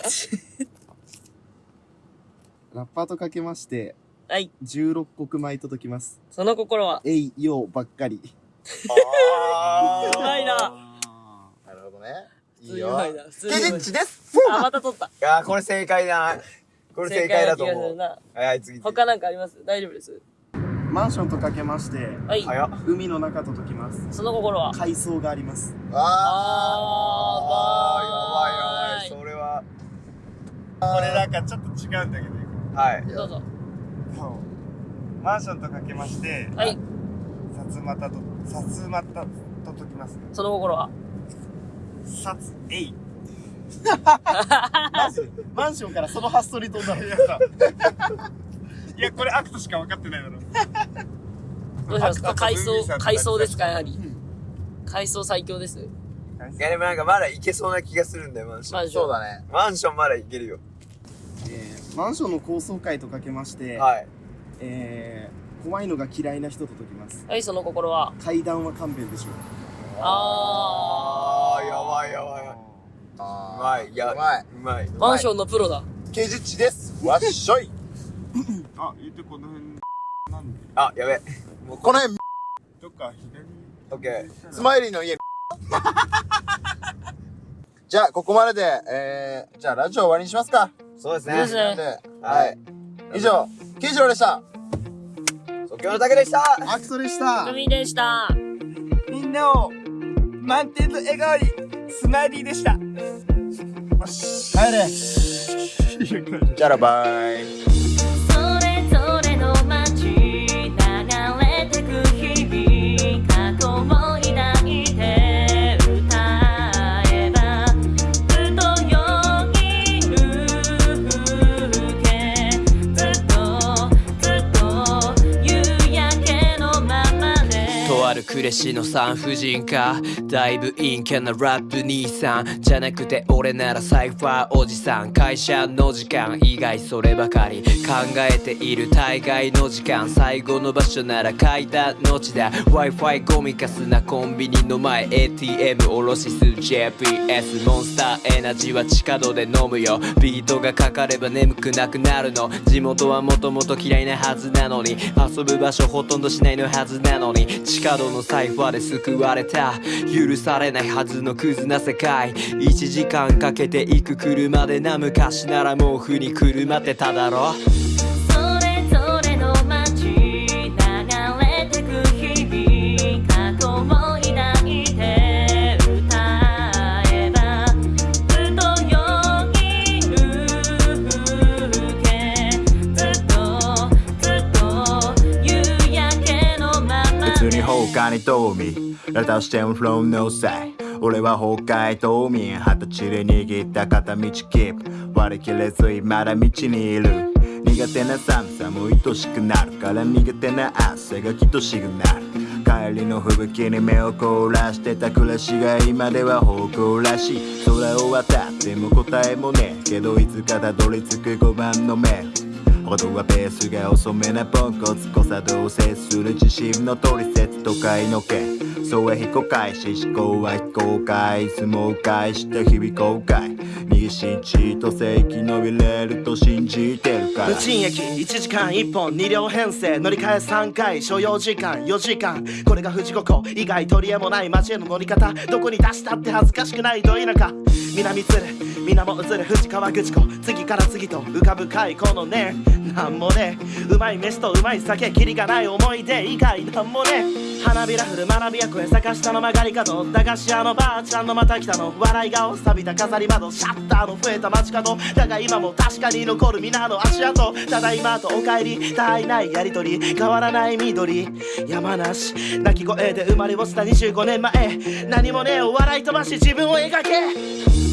ラッパーとかけまして、う。はい。16国米と解きます。その心は？えい、ようばっかり。ー。あ うまいな。なるほどね。い普通いよ。ケジッチです。あ、また取った。ー。いやー、これ正解だな。これ正解だと思う。はい、次。他なんかあります？大丈夫です？マンションとかけまして、はい。海の中と解きます。その心は？海藻があります。ああー、ばーい。それは、これなんかちょっと違うんだけど、はい。どうぞ。マンションとかけまして、はい。さつまたと、さつまたと解きます。その心は。さつ、えい。マジでマンションからその発想に飛んだの。いやさ、いや、これアクトしか分かってないだろ。どうします？かアクトと海藻ムーミンさん、と海藻ですか？やはり。海藻最強です。いや、でもなんかまだいけそうな気がするんだよ、マンション。マンション。そうだね。マンションまだいけるよ。えーマンションの高層階とかけまして、はい。えー、怖いのが嫌いな人と解きます。はい、その心は？階段は勘弁でしょう。ああばいやばい。うあまい。いや、うまい。うまい。ー。マンションのプロだ。刑事地です。わっしょい。あ、言ってこの辺なんであ、やべ。もうこの辺、どっか左オッケスマイリーの家。じゃあ、ここまでで、えー、じゃあラジオ終わりにしますか。ー。そうですねです。ねで、はい。以上、慶次郎でした。即興の竹でしたアクトでした海でした。みんなを満点の笑顔にスマイリーでした。帰れ。じゃあらバイ。それぞれの街流れてく日々過去を抱いて歌えばふとよぎる風景ずっとずっと夕焼けのままでとあるクレシの産婦人科だいぶ陰キャなラップ兄さんじゃなくて俺ならサイファーおじさん会社の時間以外そればかり考えている大概の時間最後の場所なら階段の地だ Wi-Fi ゴミかすなコンビニの前 ATM おろしす JPS モンスターエナジーは地下道で飲むよ。ビートがかかれば眠くなくなるの。地元はもともと嫌いなはずなのに。遊ぶ場所ほとんどしないのはずなのに。地下道のサイファーで救われた。許されないはずのクズな世界。1時間かけて行く車でな昔なら毛布に車ってただろ。それぞれの街流れてく日々過去を抱いて歌えばふとよぎる風景ずっとずっと夕焼けのまま普通に放に遠見ラタしても from no side 俺は北海道民二十歳で握った片道キープ。割り切れずまだ道にいる。苦手な寒さも愛しくなるから苦手な汗が愛しくなる。帰りの吹雪に目を凍らしてた暮らしが今では誇らしい。空を渡っても答えもねえけどいつかたどり着く5番の目。音はペースが遅めなポンコツ。誤作動接する自信の取説とかいのけ。そうは非公開し思考は非公開相撲返した日々後悔。逃げ信じと正規伸びれると信じてるから。無賃駅1時間1本2両編成乗り換え3回。所要時間4時間。これが富士五湖以外取り柄もない街への乗り方。どこに出したって恥ずかしくないど田舎南鶴水面映る富士川口湖次から次と浮かぶ海このねなんもねうまい飯とうまい酒キリがない思い出以外なんもね花びら降る学びや声坂下の曲がり角駄菓子屋のばあちゃんのまた来たの。笑い顔錆びた飾り窓シャッターの増えた街角。だが今も確かに残る皆の足跡。ただいまとお帰り絶えないやりとり。変わらない緑。山梨。鳴き声で生まれ落ちた25年前。何もねえお笑い飛ばし自分を描け。